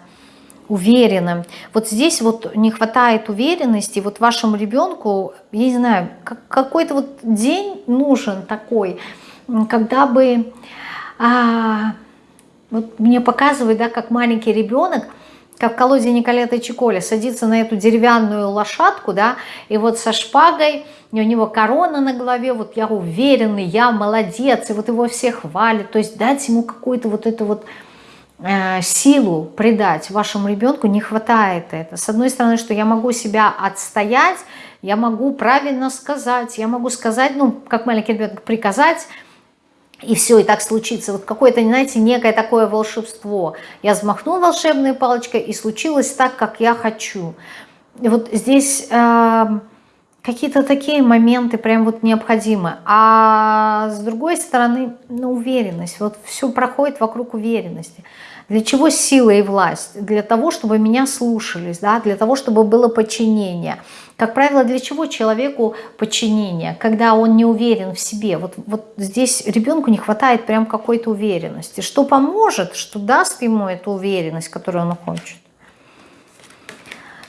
уверенным. Вот здесь вот не хватает уверенности, вот вашему ребенку, я не знаю, какой-то вот день нужен такой, когда бы а, вот мне показывают, да, как маленький ребенок, как в колоде Николета Чиколя, садится на эту деревянную лошадку, да, и вот со шпагой, у него корона на голове, вот я уверенный, я молодец, и вот его все хвалят, то есть дать ему какую-то вот эту вот э, силу придать вашему ребенку не хватает это. С одной стороны, что я могу себя отстоять, я могу правильно сказать, я могу сказать, ну, как маленький ребенок, приказать, и все, и так случится. Вот какое-то, знаете, некое такое волшебство. Я взмахнул волшебной палочкой, и случилось так, как я хочу. И вот здесь э, какие-то такие моменты прям вот необходимы. А с другой стороны, ну, уверенность. Вот все проходит вокруг уверенности. Для чего сила и власть? Для того, чтобы меня слушались, да? для того, чтобы было подчинение. Как правило, для чего человеку подчинение? Когда он не уверен в себе. Вот, вот здесь ребенку не хватает прям какой-то уверенности. Что поможет, что даст ему эту уверенность, которую он хочет?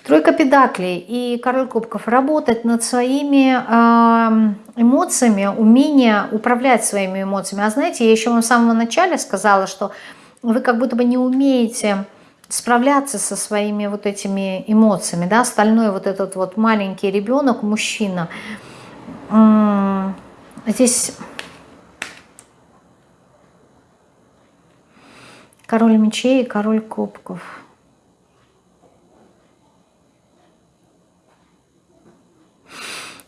Тройка педаклей и король кубков. Работать над своими э, эмоциями, умение управлять своими эмоциями. А знаете, я еще вам в самом начале сказала, что вы как будто бы не умеете справляться со своими вот этими эмоциями. Да? Остальной вот этот вот маленький ребенок, мужчина. Здесь король мечей и король кубков.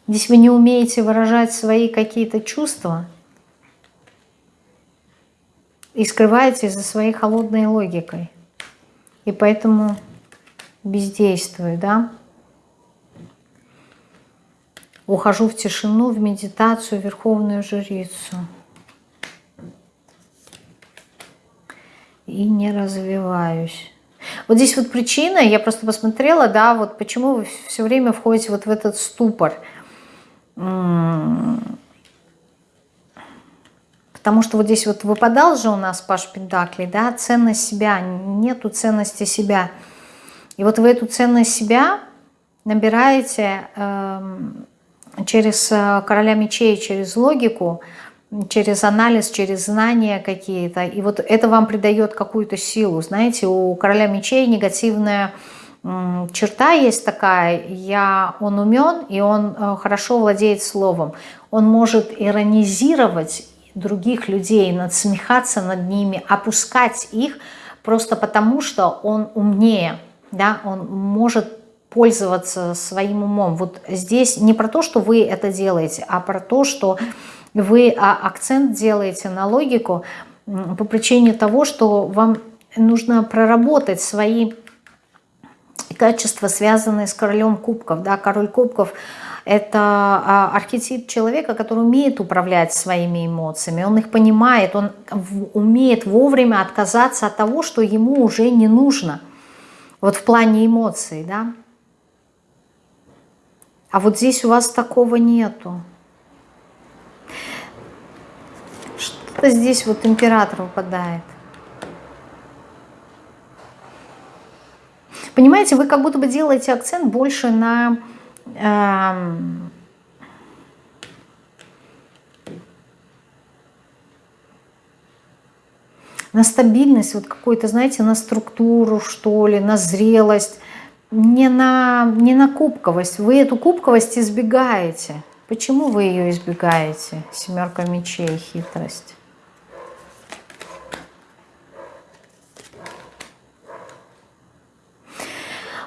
Здесь вы не умеете выражать свои какие-то чувства и скрываете за своей холодной логикой. И поэтому бездействую, да? Ухожу в тишину, в медитацию, в верховную жрицу. И не развиваюсь. Вот здесь вот причина, я просто посмотрела, да, вот почему вы все время входите вот в этот ступор – Потому что вот здесь вот выпадал же у нас Паш Пентаклей, да, ценность себя, нету ценности себя. И вот вы эту ценность себя набираете э, через короля мечей, через логику, через анализ, через знания какие-то. И вот это вам придает какую-то силу. Знаете, у короля мечей негативная черта есть такая, я, он умен и он э, хорошо владеет словом. Он может иронизировать других людей, надсмехаться над ними, опускать их просто потому, что он умнее, да, он может пользоваться своим умом. Вот здесь не про то, что вы это делаете, а про то, что вы а, акцент делаете на логику по причине того, что вам нужно проработать свои качества, связанные с королем кубков. Да? Король кубков – это а, архетип человека, который умеет управлять своими эмоциями, он их понимает, он умеет вовремя отказаться от того, что ему уже не нужно. Вот в плане эмоций, да. А вот здесь у вас такого нету. Что-то здесь вот император выпадает. Понимаете, вы как будто бы делаете акцент больше на... На стабильность, вот какой-то, знаете, на структуру, что ли, на зрелость, не на, не на кубковость. Вы эту кубковость избегаете. Почему вы ее избегаете? Семерка мечей, хитрость.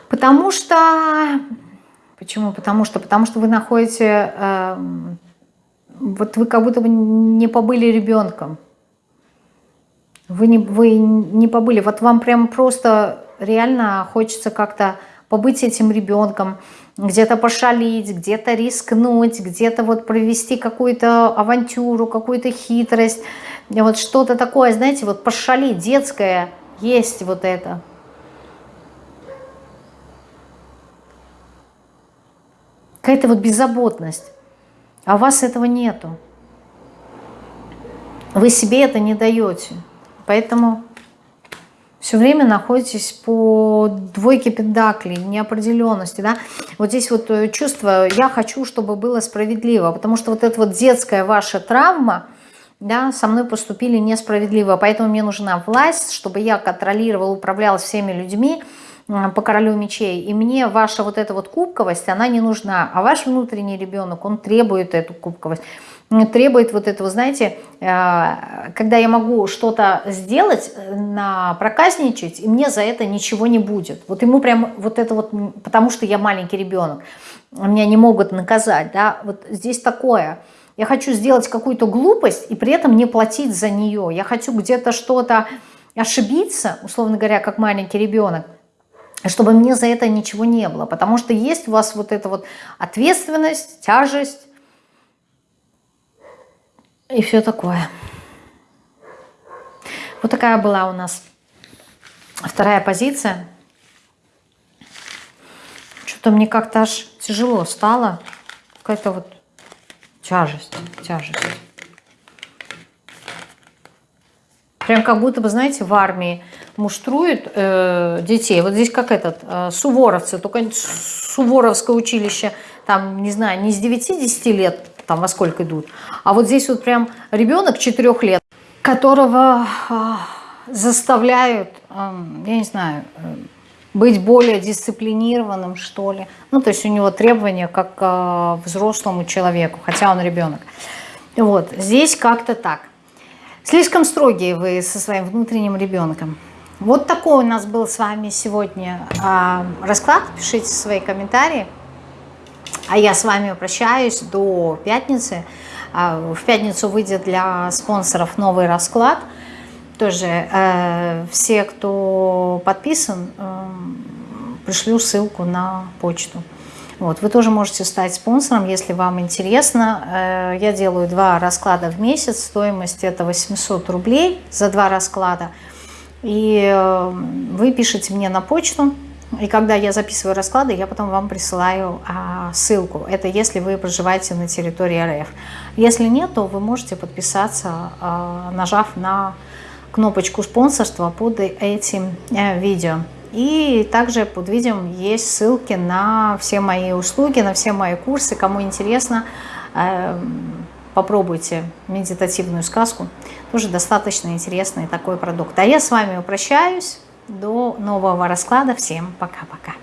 Потому что... Почему? Потому что, потому что вы находите... Э, вот вы как будто бы не побыли ребенком. Вы не, вы не побыли. Вот вам прям просто реально хочется как-то побыть этим ребенком, где-то пошалить, где-то рискнуть, где-то вот провести какую-то авантюру, какую-то хитрость, вот что-то такое, знаете, вот пошалить, детское есть вот это. Какая-то вот беззаботность. А у вас этого нету. Вы себе это не даете. Поэтому все время находитесь по двойке педаклей, неопределенности. Да? Вот здесь вот э, чувство «я хочу, чтобы было справедливо», потому что вот эта вот детская ваша травма, да, со мной поступили несправедливо, поэтому мне нужна власть, чтобы я контролировал, управлял всеми людьми, по королю мечей, и мне ваша вот эта вот кубковость, она не нужна, а ваш внутренний ребенок, он требует эту кубковость, требует вот этого, знаете, э, когда я могу что-то сделать, на проказничать, и мне за это ничего не будет. Вот ему прям вот это вот, потому что я маленький ребенок, меня не могут наказать, да, вот здесь такое. Я хочу сделать какую-то глупость и при этом не платить за нее. Я хочу где-то что-то ошибиться, условно говоря, как маленький ребенок, чтобы мне за это ничего не было. Потому что есть у вас вот эта вот ответственность, тяжесть и все такое. Вот такая была у нас Вторая позиция. Что-то мне как-то аж тяжело стало. Какая-то вот тяжесть, тяжесть. Прям как будто бы, знаете, в армии муштруют э, детей. Вот здесь как этот, э, суворовцы, только суворовское училище, там, не знаю, не с 9-10 лет, там во сколько идут, а вот здесь вот прям ребенок 4 лет, которого э, заставляют, э, я не знаю, э, быть более дисциплинированным, что ли. Ну, то есть у него требования как э, взрослому человеку, хотя он ребенок. Вот, здесь как-то так. Слишком строгие вы со своим внутренним ребенком. Вот такой у нас был с вами сегодня э, расклад. Пишите свои комментарии. А я с вами прощаюсь до пятницы. Э, в пятницу выйдет для спонсоров новый расклад. Тоже э, все, кто подписан, э, пришлю ссылку на почту. Вот, вы тоже можете стать спонсором, если вам интересно. Э, я делаю два расклада в месяц, стоимость это 800 рублей за два расклада. И э, вы пишете мне на почту, и когда я записываю расклады, я потом вам присылаю а, ссылку. Это если вы проживаете на территории РФ. Если нет, то вы можете подписаться, а, нажав на кнопочку спонсорства под этим э, видео. И также под видео есть ссылки на все мои услуги, на все мои курсы. Кому интересно, эм, попробуйте медитативную сказку. Тоже достаточно интересный такой продукт. А я с вами прощаюсь. До нового расклада. Всем пока-пока.